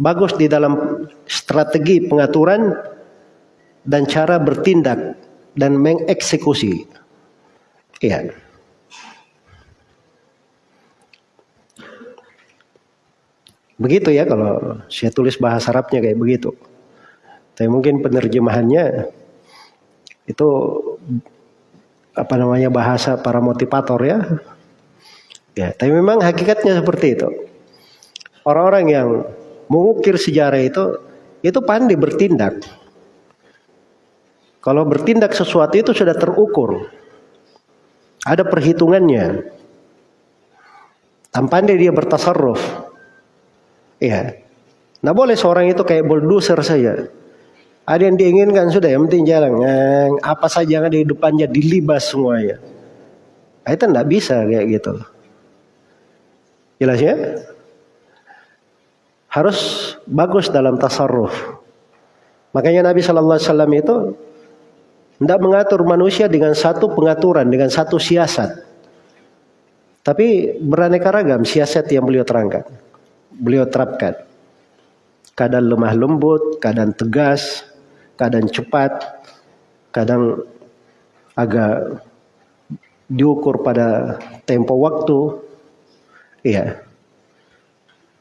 Bagus di dalam strategi pengaturan dan cara bertindak dan mengeksekusi. Iya. Begitu ya kalau saya tulis bahasa Arabnya kayak begitu. Tapi mungkin penerjemahannya itu apa namanya bahasa para motivator ya Ya, tapi memang hakikatnya seperti itu. Orang-orang yang mengukir sejarah itu itu pandai bertindak. Kalau bertindak sesuatu itu sudah terukur. Ada perhitungannya. Dan pandai dia bertasarruf. Iya. Nah boleh seorang itu kayak bulldozer saja. Ada yang diinginkan sudah, yang penting jalan. Apa saja yang ada di depannya dilibas semuanya. Nah, itu tidak bisa kayak gitu. Jelas ya? Harus bagus dalam tasarruf. Makanya Nabi Wasallam itu tidak mengatur manusia dengan satu pengaturan, dengan satu siasat. Tapi beraneka ragam siasat yang beliau terangkan. Beliau terapkan. Kadang lemah lembut, kadang tegas, kadang cepat, kadang agak diukur pada tempo waktu, Iya.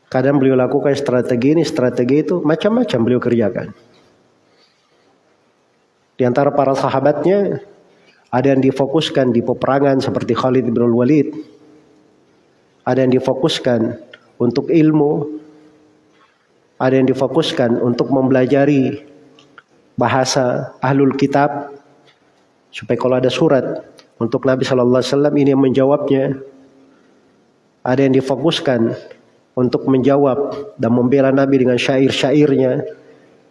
Kadang beliau lakukan strategi ini, strategi itu, macam-macam beliau kerjakan. Di antara para sahabatnya, ada yang difokuskan di peperangan seperti Khalid bin Walid. Ada yang difokuskan untuk ilmu. Ada yang difokuskan untuk mempelajari bahasa ahlul kitab. Supaya kalau ada surat untuk Nabi Shallallahu Alaihi Wasallam ini yang menjawabnya. Ada yang difokuskan untuk menjawab dan membela Nabi dengan syair-syairnya.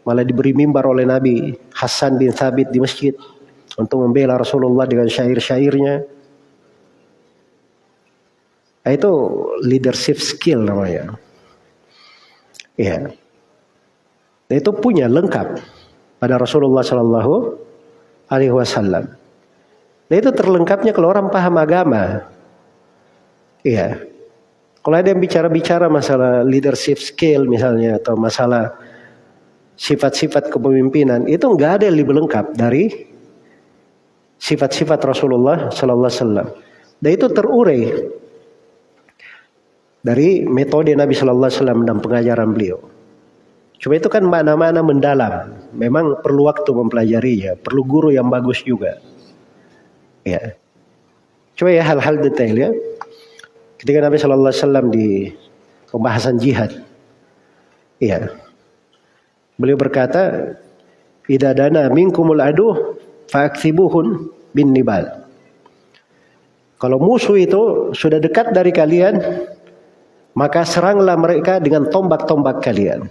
Malah diberi mimbar oleh Nabi Hasan bin Thabit di masjid untuk membela Rasulullah dengan syair-syairnya. Nah, itu leadership skill namanya. Ya. Itu punya lengkap pada Rasulullah Shallallahu Alaihi Wasallam. Nah itu terlengkapnya kalau orang paham agama. Iya. Kalau ada yang bicara-bicara masalah leadership skill misalnya atau masalah sifat-sifat kepemimpinan itu enggak ada yang lebih lengkap dari sifat-sifat Rasulullah Sallallahu Alaihi Wasallam. Dan itu terurai dari metode Nabi Sallallahu Alaihi Wasallam dan pengajaran beliau. Cuma itu kan mana-mana mendalam. Memang perlu waktu mempelajarinya, perlu guru yang bagus juga. Ya. Coba ya hal-hal detail ya. Ketika Nabi Shallallahu Alaihi Wasallam di pembahasan jihad, ya, beliau berkata, "Idza dana minkumul adu fa'aksibuhun bin nibal." Kalau musuh itu sudah dekat dari kalian, maka seranglah mereka dengan tombak-tombak kalian.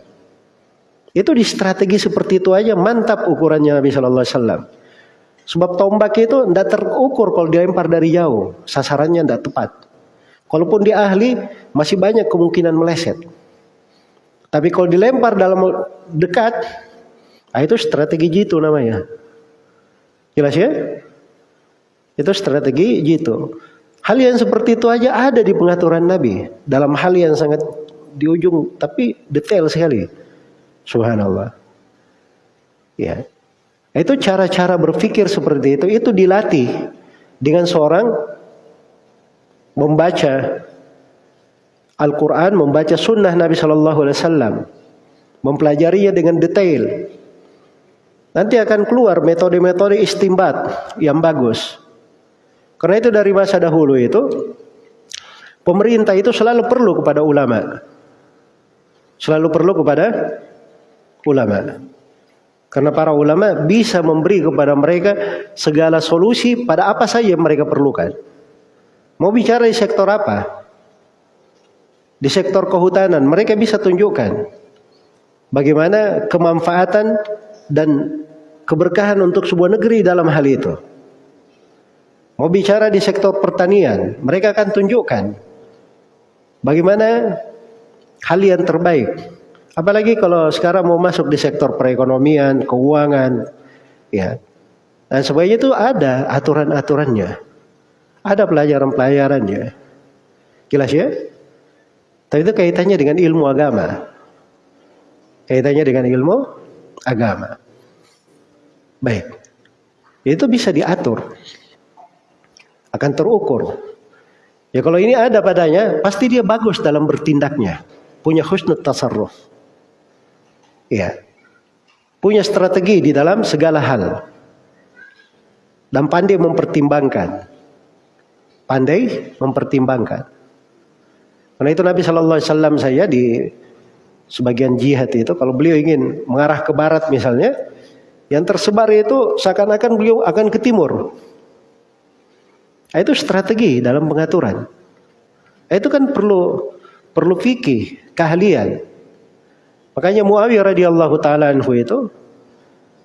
Itu di strategi seperti itu aja mantap ukurannya Nabi Shallallahu Alaihi Wasallam. Sebab tombak itu tidak terukur kalau dilempar dari jauh, sasarannya tidak tepat. Kalaupun dia ahli, masih banyak kemungkinan meleset. Tapi kalau dilempar dalam dekat, ah itu strategi jitu namanya. Jelas ya? Itu strategi jitu. Hal yang seperti itu aja ada di pengaturan Nabi. Dalam hal yang sangat di ujung, tapi detail sekali. Subhanallah. Ya. Itu cara-cara berpikir seperti itu, itu dilatih dengan seorang membaca Al-Quran, membaca sunnah Nabi Shallallahu Alaihi Wasallam, mempelajarinya dengan detail. Nanti akan keluar metode-metode istimbat yang bagus. Karena itu dari masa dahulu itu pemerintah itu selalu perlu kepada ulama. Selalu perlu kepada ulama. Karena para ulama bisa memberi kepada mereka segala solusi pada apa saja yang mereka perlukan. Mau bicara di sektor apa? Di sektor kehutanan, mereka bisa tunjukkan bagaimana kemanfaatan dan keberkahan untuk sebuah negeri dalam hal itu. Mau bicara di sektor pertanian, mereka akan tunjukkan bagaimana hal yang terbaik. Apalagi kalau sekarang mau masuk di sektor perekonomian, keuangan, ya. Dan sebagainya itu ada aturan-aturannya. Ada pelajaran-pelajarannya. Jelas ya? Tapi itu kaitannya dengan ilmu agama. Kaitannya dengan ilmu agama. Baik. Itu bisa diatur. Akan terukur. Ya kalau ini ada padanya, pasti dia bagus dalam bertindaknya. Punya husnul tasarruf. Ya. Punya strategi di dalam segala hal. Dan pandai mempertimbangkan pandai mempertimbangkan. Karena itu Nabi Shallallahu Alaihi Wasallam saya di sebagian jihad itu kalau beliau ingin mengarah ke barat misalnya, yang tersebar itu seakan-akan beliau akan ke timur. Nah, itu strategi dalam pengaturan. Nah, itu kan perlu perlu fikih, keahlian. Makanya Muawiyah radhiyallahu taala anhu itu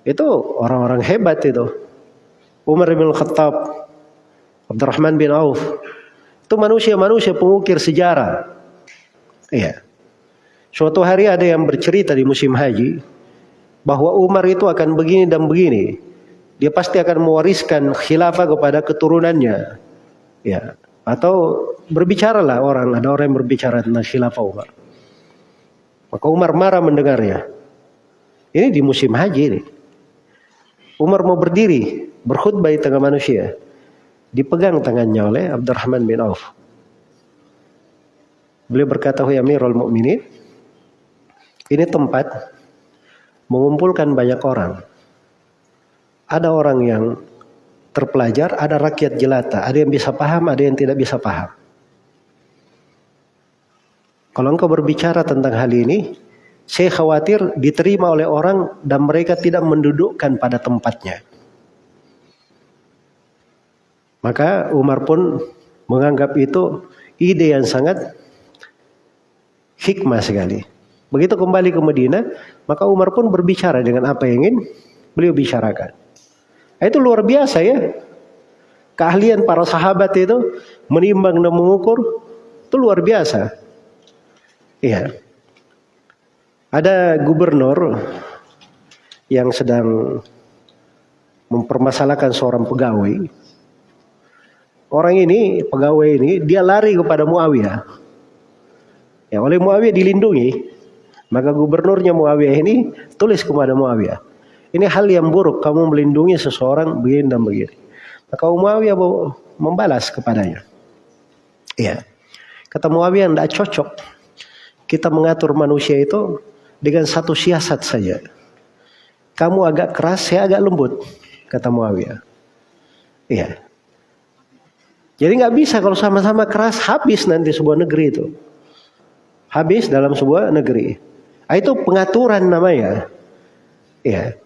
itu orang-orang hebat itu. Umar bin Khattab Abdurrahman bin Auf. Itu manusia-manusia pengukir sejarah. Iya. Suatu hari ada yang bercerita di musim haji bahwa Umar itu akan begini dan begini. Dia pasti akan mewariskan khilafah kepada keturunannya. Ya. Atau berbicaralah orang, ada orang yang berbicara tentang khilafah Umar. Maka Umar marah mendengarnya. Ini di musim haji ini. Umar mau berdiri, berkhutbah di tengah manusia dipegang tangannya oleh Abdurrahman bin Auf. Beliau berkata, "Ya Amirul Mukminin, ini tempat mengumpulkan banyak orang. Ada orang yang terpelajar, ada rakyat jelata, ada yang bisa paham, ada yang tidak bisa paham. Kalau engkau berbicara tentang hal ini, saya khawatir diterima oleh orang dan mereka tidak mendudukkan pada tempatnya. Maka Umar pun menganggap itu ide yang sangat hikmah sekali. Begitu kembali ke Medina, maka Umar pun berbicara dengan apa yang ingin beliau bicarakan. Nah, itu luar biasa ya. Keahlian para sahabat itu menimbang dan mengukur itu luar biasa. Iya. Ada gubernur yang sedang mempermasalahkan seorang pegawai. Orang ini, pegawai ini, dia lari kepada Muawiyah. Ya, oleh Muawiyah dilindungi. Maka gubernurnya Muawiyah ini tulis kepada Muawiyah. Ini hal yang buruk, kamu melindungi seseorang begini dan begini. Maka Muawiyah membalas kepadanya. Ya. Kata Muawiyah tidak cocok. Kita mengatur manusia itu dengan satu siasat saja. Kamu agak keras, saya agak lembut kata Muawiyah. Iya. Jadi nggak bisa kalau sama-sama keras habis nanti sebuah negeri itu. Habis dalam sebuah negeri. Nah, itu pengaturan namanya. Iya.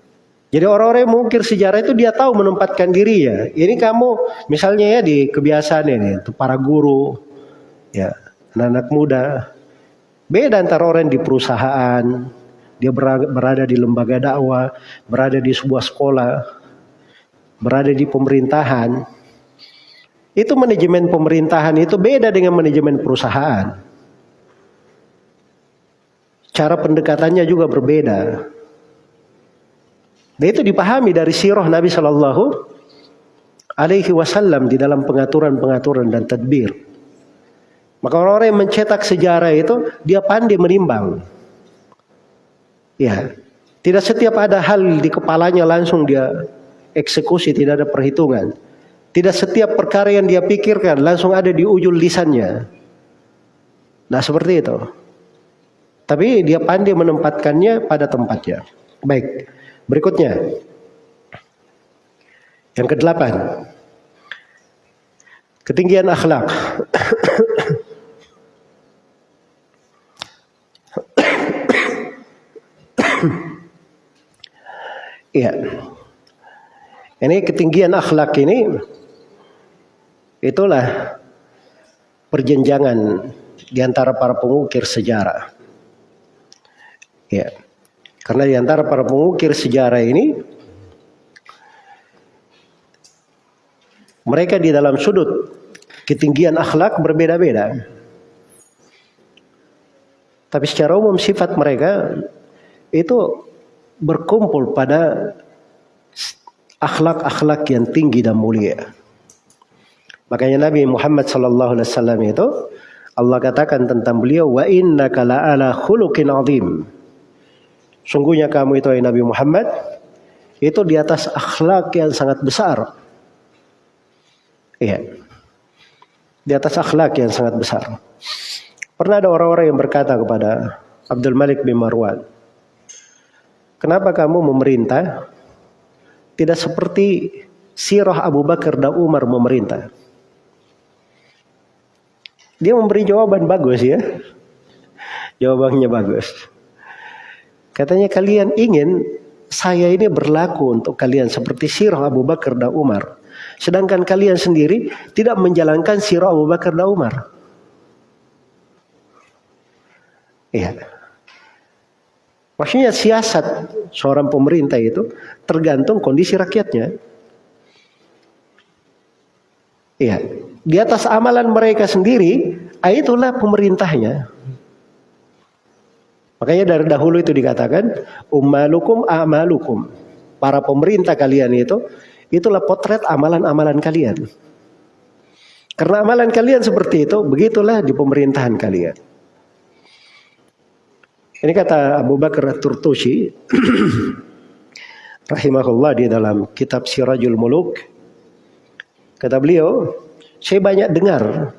Jadi orang-orang yang mengukir sejarah itu dia tahu menempatkan diri ya. Ini kamu misalnya ya di kebiasaan ini, itu para guru, ya anak-anak muda. Beda antara orang di perusahaan, dia berada di lembaga dakwah, berada di sebuah sekolah, berada di pemerintahan, itu manajemen pemerintahan itu beda dengan manajemen perusahaan. Cara pendekatannya juga berbeda. Dan itu dipahami dari sirah Nabi Shallallahu Alaihi Wasallam di dalam pengaturan-pengaturan dan tadbir. Maka orang-orang yang mencetak sejarah itu dia pandai menimbang. Ya, tidak setiap ada hal di kepalanya langsung dia eksekusi, tidak ada perhitungan. Tidak setiap perkara yang dia pikirkan langsung ada di ujung lisannya. Nah seperti itu. Tapi dia pandai menempatkannya pada tempatnya. Baik, berikutnya. Yang kedelapan. Ketinggian akhlak. Iya. Ini ketinggian akhlak ini itulah perjenjangan di antara para pengukir sejarah. Ya. Karena di antara para pengukir sejarah ini mereka di dalam sudut ketinggian akhlak berbeda-beda. Tapi secara umum sifat mereka itu berkumpul pada akhlak-akhlak yang tinggi dan mulia. Makanya Nabi Muhammad sallallahu alaihi wasallam itu Allah katakan tentang beliau wa innaka la'ala khuluqin azim. Sungguhnya kamu itu Nabi Muhammad itu di atas akhlak yang sangat besar. Iya. Di atas akhlak yang sangat besar. Pernah ada orang-orang yang berkata kepada Abdul Malik bin Marwan, "Kenapa kamu memerintah tidak seperti sirah Abu Bakar dan Umar memerintah. Dia memberi jawaban bagus ya. Jawabannya bagus. Katanya kalian ingin saya ini berlaku untuk kalian seperti sirah Abu Bakar dan Umar. Sedangkan kalian sendiri tidak menjalankan sirah Abu Bakar dan Umar. Iya. Maksudnya siasat seorang pemerintah itu tergantung kondisi rakyatnya. Iya, di atas amalan mereka sendiri, ah, itulah pemerintahnya. Makanya dari dahulu itu dikatakan ummalukum amalukum. Para pemerintah kalian itu itulah potret amalan-amalan kalian. Karena amalan kalian seperti itu, begitulah di pemerintahan kalian. Ini kata Abu Bakar Turtusi rahimahullah di dalam kitab Sirajul Muluk. Kata beliau, saya banyak dengar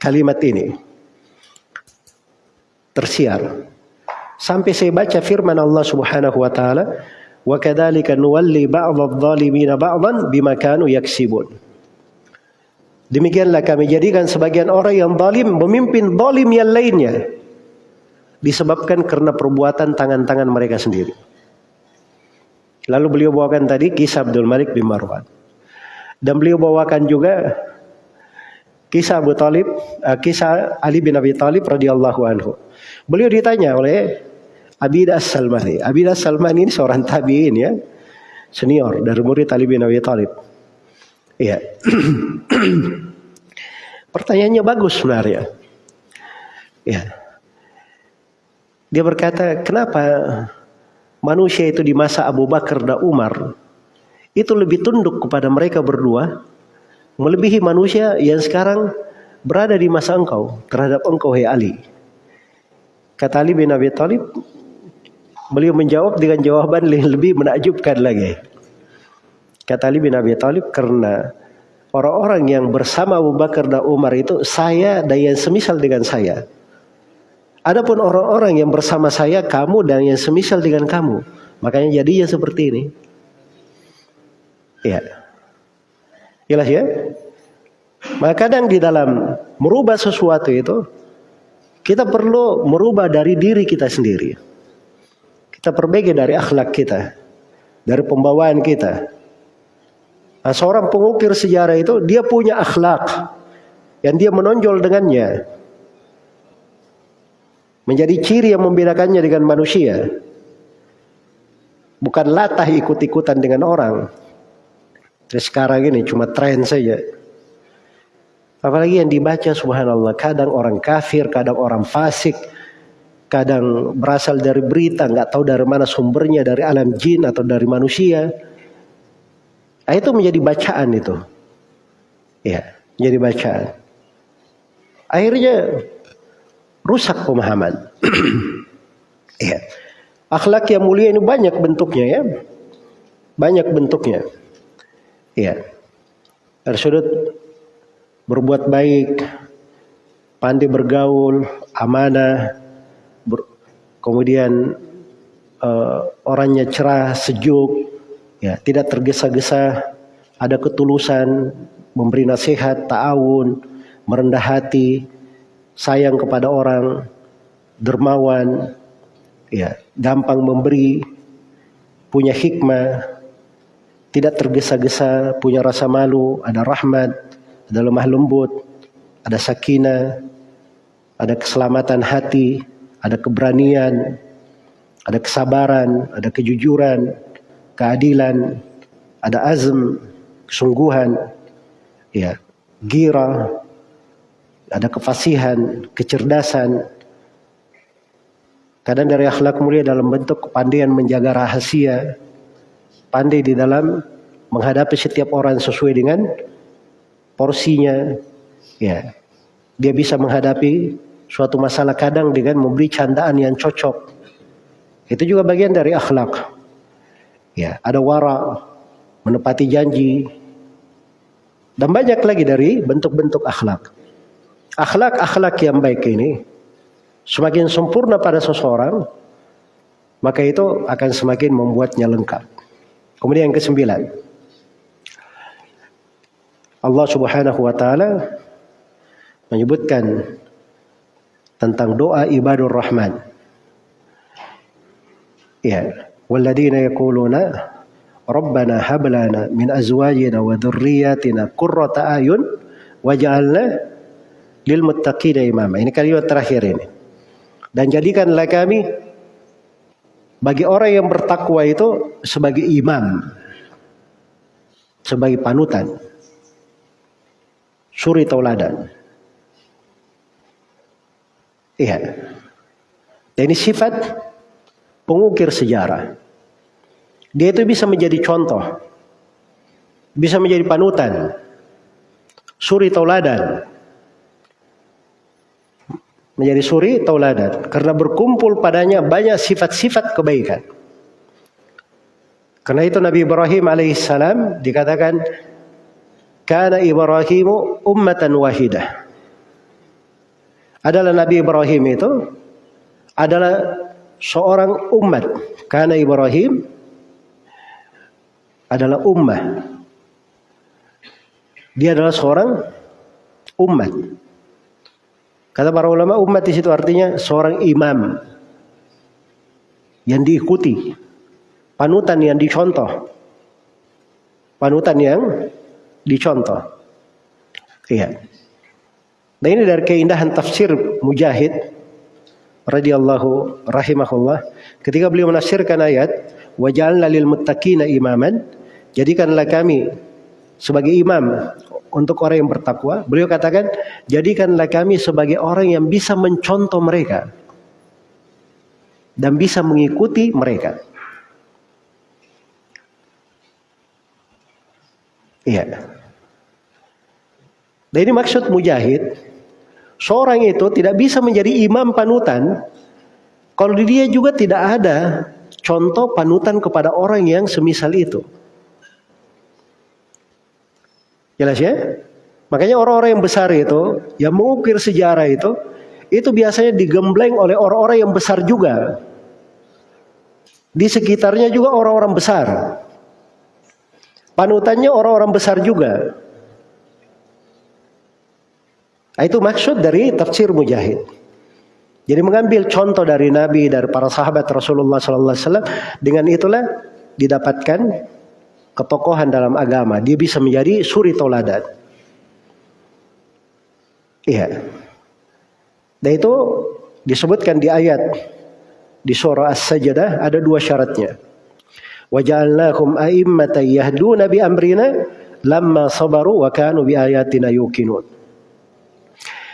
kalimat ini tersiar sampai saya baca firman Allah Subhanahu wa taala wa kadzalika nuwalli ba'dadh-dhalimina ba'dhan bima kanu yaksibun. Demikianlah kami jadikan sebagian orang yang zalim memimpin zalim yang lainnya disebabkan karena perbuatan tangan-tangan mereka sendiri. Lalu beliau bawakan tadi kisah Abdul Malik bin Marwan. Dan beliau bawakan juga kisah Abu Talib, uh, kisah Ali bin Abi Talib radhiyallahu anhu. Beliau ditanya oleh Abidas Salmani. Abidas Salmani ini seorang tabiin ya, senior dari murid Ali bin Abi Talib. Iya. Pertanyaannya bagus sebenarnya. Ya. Dia berkata, kenapa manusia itu di masa Abu Bakar dan Umar itu lebih tunduk kepada mereka berdua melebihi manusia yang sekarang berada di masa engkau terhadap engkau hai Ali. Kata Ali bin Abi Thalib, beliau menjawab dengan jawaban yang lebih menakjubkan lagi. Kata Ali bin Abi Thalib karena orang-orang yang bersama Abu Bakar dan Umar itu saya dan yang semisal dengan saya. Adapun orang-orang yang bersama saya, kamu dan yang semisal dengan kamu. Makanya jadinya seperti ini. Ya. Jelas ya? Maka kadang di dalam merubah sesuatu itu, kita perlu merubah dari diri kita sendiri. Kita perbaiki dari akhlak kita. Dari pembawaan kita. Nah, seorang pengukir sejarah itu, dia punya akhlak. Yang dia menonjol dengannya menjadi ciri yang membedakannya dengan manusia. Bukan latah ikut-ikutan dengan orang. Terus sekarang ini cuma tren saja. Apalagi yang dibaca subhanallah. Kadang orang kafir, kadang orang fasik. Kadang berasal dari berita, nggak tahu dari mana sumbernya, dari alam jin atau dari manusia. Nah, itu menjadi bacaan itu. Ya, menjadi bacaan. Akhirnya rusak pemahaman. ya. Akhlak yang mulia ini banyak bentuknya ya. Banyak bentuknya. Ya. Dari berbuat baik, pandai bergaul, amanah, kemudian uh, orangnya cerah, sejuk, ya, tidak tergesa-gesa, ada ketulusan, memberi nasihat, ta'awun, merendah hati, sayang kepada orang, dermawan, ya, gampang memberi, punya hikmah, tidak tergesa-gesa, punya rasa malu, ada rahmat, ada lemah lembut, ada sakinah, ada keselamatan hati, ada keberanian, ada kesabaran, ada kejujuran, keadilan, ada azm, kesungguhan, ya, gira, ada kefasihan, kecerdasan. Kadang dari akhlak mulia dalam bentuk kepandaian menjaga rahasia, pandai di dalam menghadapi setiap orang sesuai dengan porsinya. Ya, dia bisa menghadapi suatu masalah kadang dengan memberi candaan yang cocok. Itu juga bagian dari akhlak. Ya, ada wara, menepati janji, dan banyak lagi dari bentuk-bentuk akhlak akhlak-akhlak yang baik ini semakin sempurna pada seseorang, maka itu akan semakin membuatnya lengkap. Kemudian yang kesembilan, Allah Subhanahu wa taala menyebutkan tentang doa ibadur rahman. Ya, walladzina yaquluna Rabbana hab lana min azwajina wa dhurriyyatina qurrata ayun waj'alna lil muttaqina imama. Ini kalimat terakhir ini. Dan jadikanlah kami bagi orang yang bertakwa itu sebagai imam. Sebagai panutan. Suri tauladan. Iya. Dan ini sifat pengukir sejarah. Dia itu bisa menjadi contoh. Bisa menjadi panutan. Suri tauladan menjadi suri tauladan karena berkumpul padanya banyak sifat-sifat kebaikan. Karena itu Nabi Ibrahim alaihissalam dikatakan karena Ibrahimu ummatan wahidah. Adalah Nabi Ibrahim itu adalah seorang umat. Karena Ibrahim adalah ummah. Dia adalah seorang umat. Kata para ulama umat di situ artinya seorang imam yang diikuti, panutan yang dicontoh, panutan yang dicontoh. Iya. Nah ini dari keindahan tafsir Mujahid radhiyallahu rahimahullah. Ketika beliau menafsirkan ayat waj'alna lil muttaqina imaman jadikanlah kami sebagai imam untuk orang yang bertakwa. Beliau katakan jadikanlah kami sebagai orang yang bisa mencontoh mereka dan bisa mengikuti mereka. Iya. Dan ini maksud mujahid Seorang itu tidak bisa menjadi imam panutan kalau dia juga tidak ada contoh panutan kepada orang yang semisal itu. Jelas ya? Makanya orang-orang yang besar itu, yang mengukir sejarah itu, itu biasanya digembleng oleh orang-orang yang besar juga. Di sekitarnya juga orang-orang besar. Panutannya orang-orang besar juga. Nah, itu maksud dari tafsir Mujahid. Jadi mengambil contoh dari Nabi dari para sahabat Rasulullah Wasallam dengan itulah didapatkan ketokohan dalam agama. Dia bisa menjadi suri toladan. Iya. Dan itu disebutkan di ayat di surah As-Sajdah ada dua syaratnya. Waja'alnakum a'immatan yahduna bi amrina lamma sabaru wa kanu bi ayatina yuqinun.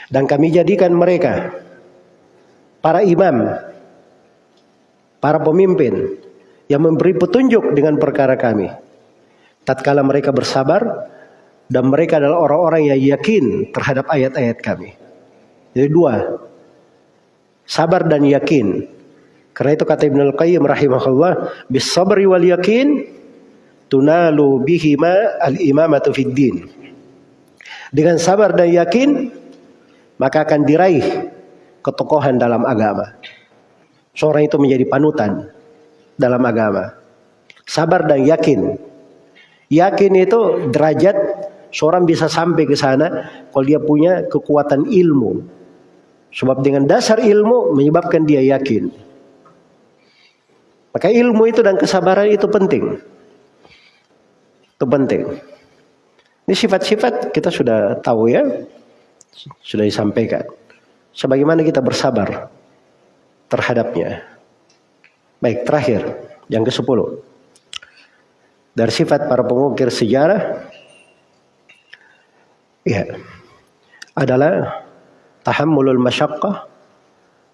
Dan kami jadikan mereka para imam, para pemimpin yang memberi petunjuk dengan perkara kami. Tatkala mereka bersabar dan mereka adalah orang-orang yang yakin terhadap ayat-ayat kami. Jadi dua, sabar dan yakin. Karena itu kata Ibnu Al-Qayyim rahimahullah, bis sabri wal yakin tunalu bihima al-imamatu fid din. Dengan sabar dan yakin maka akan diraih ketokohan dalam agama. Seorang itu menjadi panutan dalam agama. Sabar dan yakin. Yakin itu derajat seorang bisa sampai ke sana kalau dia punya kekuatan ilmu. Sebab dengan dasar ilmu menyebabkan dia yakin. Maka ilmu itu dan kesabaran itu penting. Itu penting. Ini sifat-sifat kita sudah tahu ya sudah disampaikan. Sebagaimana kita bersabar terhadapnya. Baik, terakhir yang ke-10. Dari sifat para pengukir sejarah ya adalah tahammulul masyaqqah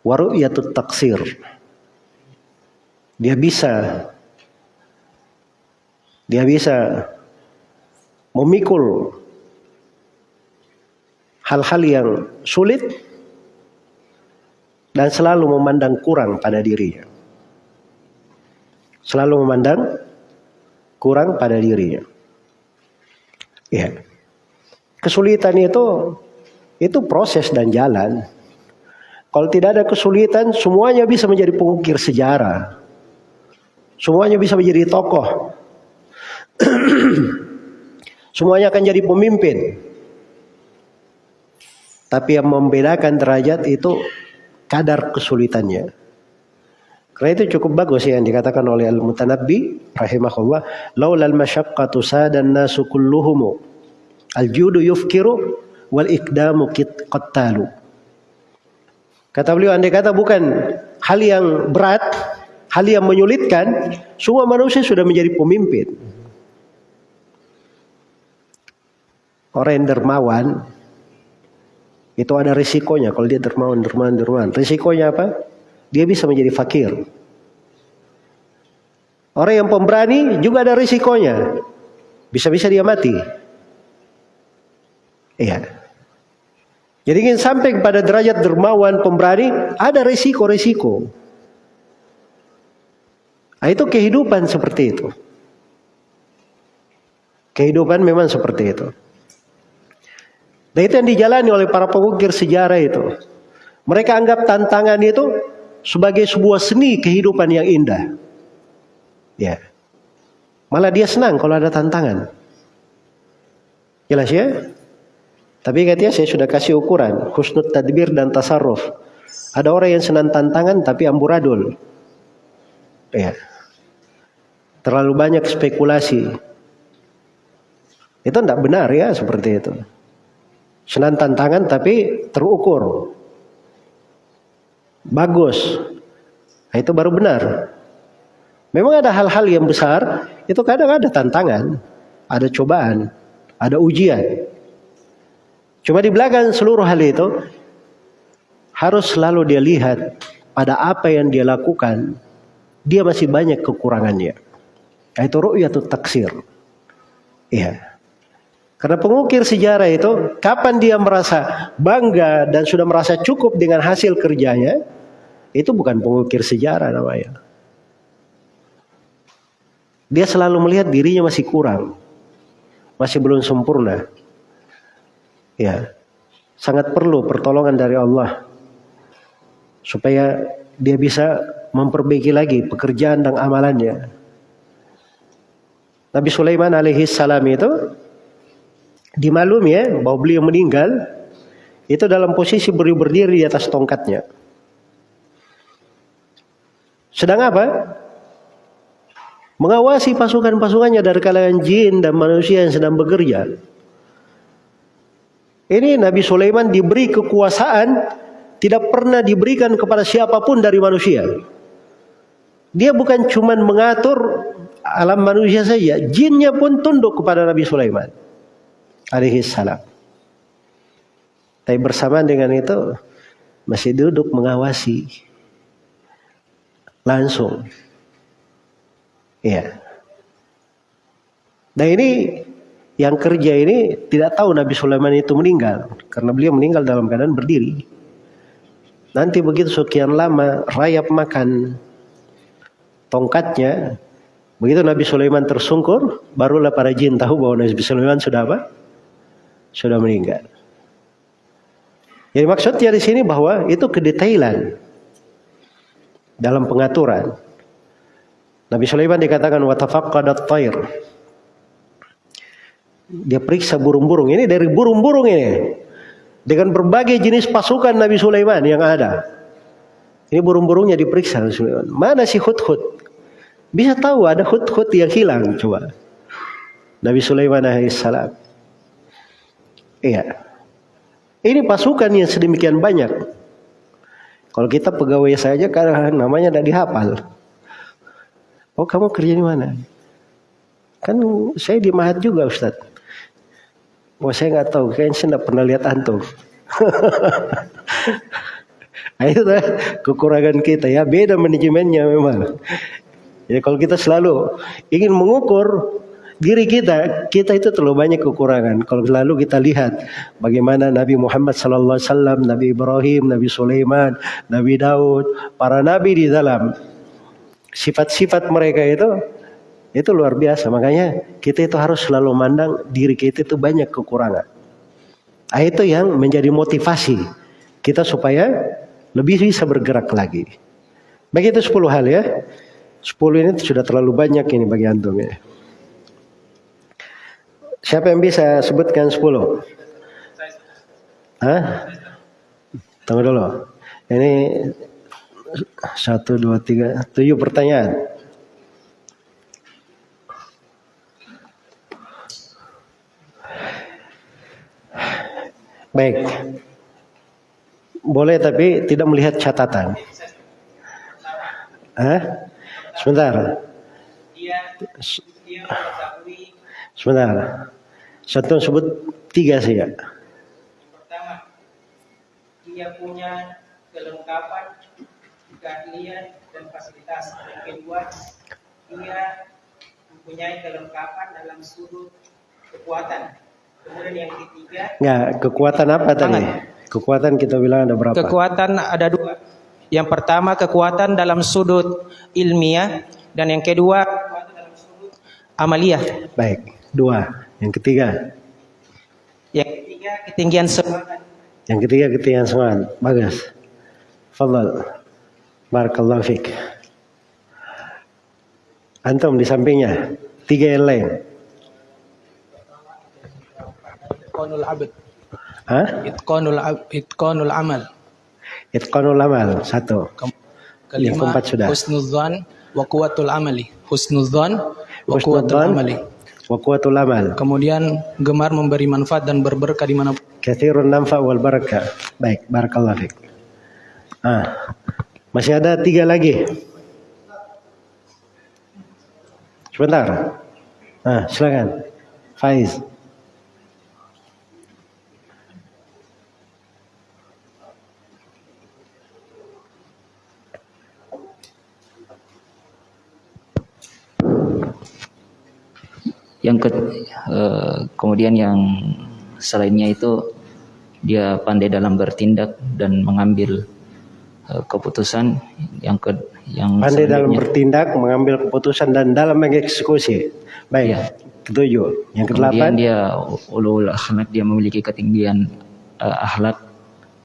wa ru'yatut taksir. Dia bisa dia bisa memikul hal-hal yang sulit dan selalu memandang kurang pada dirinya. Selalu memandang kurang pada dirinya. Ya. Kesulitan itu itu proses dan jalan. Kalau tidak ada kesulitan, semuanya bisa menjadi pengukir sejarah. Semuanya bisa menjadi tokoh. semuanya akan jadi pemimpin. Tapi yang membedakan derajat itu kadar kesulitannya. Karena itu cukup bagus ya yang dikatakan oleh Al-Mutanabbi rahimahullah, laulal masyaqqatu sadan nasu kulluhum al-judu yufkiru wal ikdamu qattalu. Kata beliau andai kata bukan hal yang berat, hal yang menyulitkan, semua manusia sudah menjadi pemimpin. Orang yang dermawan itu ada risikonya kalau dia dermawan, dermawan, dermawan. Risikonya apa? Dia bisa menjadi fakir. Orang yang pemberani juga ada risikonya. Bisa-bisa dia mati. Iya. Jadi ingin sampai kepada derajat dermawan pemberani, ada risiko-risiko. Nah, itu kehidupan seperti itu. Kehidupan memang seperti itu. Dan itu yang dijalani oleh para pengukir sejarah itu. Mereka anggap tantangan itu sebagai sebuah seni kehidupan yang indah. Ya. Malah dia senang kalau ada tantangan. Jelas ya? Tapi katanya saya sudah kasih ukuran. Husnul tadbir dan tasarruf. Ada orang yang senang tantangan tapi amburadul. Ya. Terlalu banyak spekulasi. Itu tidak benar ya seperti itu. Senang tantangan tapi terukur. Bagus. Nah, itu baru benar. Memang ada hal-hal yang besar, itu kadang ada tantangan, ada cobaan, ada ujian. Cuma di belakang seluruh hal itu harus selalu dia lihat pada apa yang dia lakukan, dia masih banyak kekurangannya. Itu ru'yatul taksir. Iya. Karena pengukir sejarah itu kapan dia merasa bangga dan sudah merasa cukup dengan hasil kerjanya, itu bukan pengukir sejarah namanya. Dia selalu melihat dirinya masih kurang. Masih belum sempurna. Ya, sangat perlu pertolongan dari Allah supaya dia bisa memperbaiki lagi pekerjaan dan amalannya. Nabi Sulaiman alaihi salam itu dimaklumi ya bahwa beliau meninggal itu dalam posisi berdiri di atas tongkatnya. Sedang apa? Mengawasi pasukan-pasukannya dari kalangan jin dan manusia yang sedang bekerja. Ini Nabi Sulaiman diberi kekuasaan tidak pernah diberikan kepada siapa pun dari manusia. Dia bukan cuma mengatur alam manusia saja, jinnya pun tunduk kepada Nabi Sulaiman alaihi salam. Tapi bersamaan dengan itu masih duduk mengawasi langsung. Iya. Nah ini yang kerja ini tidak tahu Nabi Sulaiman itu meninggal karena beliau meninggal dalam keadaan berdiri. Nanti begitu sekian lama rayap makan tongkatnya, begitu Nabi Sulaiman tersungkur, barulah para jin tahu bahwa Nabi Sulaiman sudah apa? Sudah meninggal. Jadi maksudnya di sini bahwa itu kedetailan dalam pengaturan. Nabi Sulaiman dikatakan watafaqqadat tayr dia periksa burung-burung. Ini dari burung-burung ini. Dengan berbagai jenis pasukan Nabi Sulaiman yang ada. Ini burung-burungnya diperiksa Nabi Sulaiman. Mana si hut-hut? Bisa tahu ada hut-hut yang hilang. Coba. Nabi Sulaiman alaihissalam. Iya. Ini pasukan yang sedemikian banyak. Kalau kita pegawai saja karena namanya tidak dihafal. Oh kamu kerja di mana? Kan saya di Mahat juga Ustadz. Wah oh, saya nggak tahu, kayaknya saya nggak pernah lihat antum. itu kekurangan kita ya, beda manajemennya memang. Ya kalau kita selalu ingin mengukur diri kita, kita itu terlalu banyak kekurangan. Kalau selalu kita lihat bagaimana Nabi Muhammad sallallahu alaihi wasallam, Nabi Ibrahim, Nabi Sulaiman, Nabi Daud, para nabi di dalam sifat-sifat mereka itu itu luar biasa. Makanya kita itu harus selalu mandang diri kita itu banyak kekurangan. Nah, itu yang menjadi motivasi kita supaya lebih bisa bergerak lagi. Begitu 10 hal ya. 10 ini sudah terlalu banyak ini bagi antum ya. Siapa yang bisa sebutkan 10? Hah? Tunggu dulu. Ini satu, dua, tiga, tujuh pertanyaan. Baik. Boleh tapi tidak melihat catatan. Hah? Sebentar. Sebentar. Satu sebut tiga saja. Pertama, dia punya kelengkapan, keahlian dan fasilitas. Yang kedua, dia mempunyai kelengkapan dalam sudut kekuatan. Kemudian yang ketiga. Nggak, kekuatan apa tadi? Kekuatan kita bilang ada berapa? Kekuatan ada dua. Yang pertama kekuatan dalam sudut ilmiah dan yang kedua kekuatan dalam sudut amaliyah. Baik, dua. Yang ketiga? Yang ketiga ketinggian semangat. Yang ketiga ketinggian semangat. Bagus. Fadal. Barakallahu fiqh. Antum di sampingnya. Tiga yang lain. itqanul abd. Hah? Itqanul itqanul amal. Itqanul amal satu. Kelima, Yang keempat sudah. Husnudzan wa quwwatul amali. Husnudzan wa quwwatul amali. Wa quwwatul amal. Kemudian gemar memberi manfaat dan berberkah di mana Kathirun namfa wal barakah. Baik, barakallah fiik. Ah, masih ada tiga lagi. Sebentar. Ah, silakan. Faiz. Yang ke, eh, kemudian yang selainnya itu dia pandai dalam bertindak dan mengambil eh, keputusan yang ke yang Pandai dalam bertindak, mengambil keputusan dan dalam mengeksekusi. Baik. Iya. Ketujuh. Yang kemudian kedelapan. dia ulul akhlak dia memiliki ketinggian eh, akhlak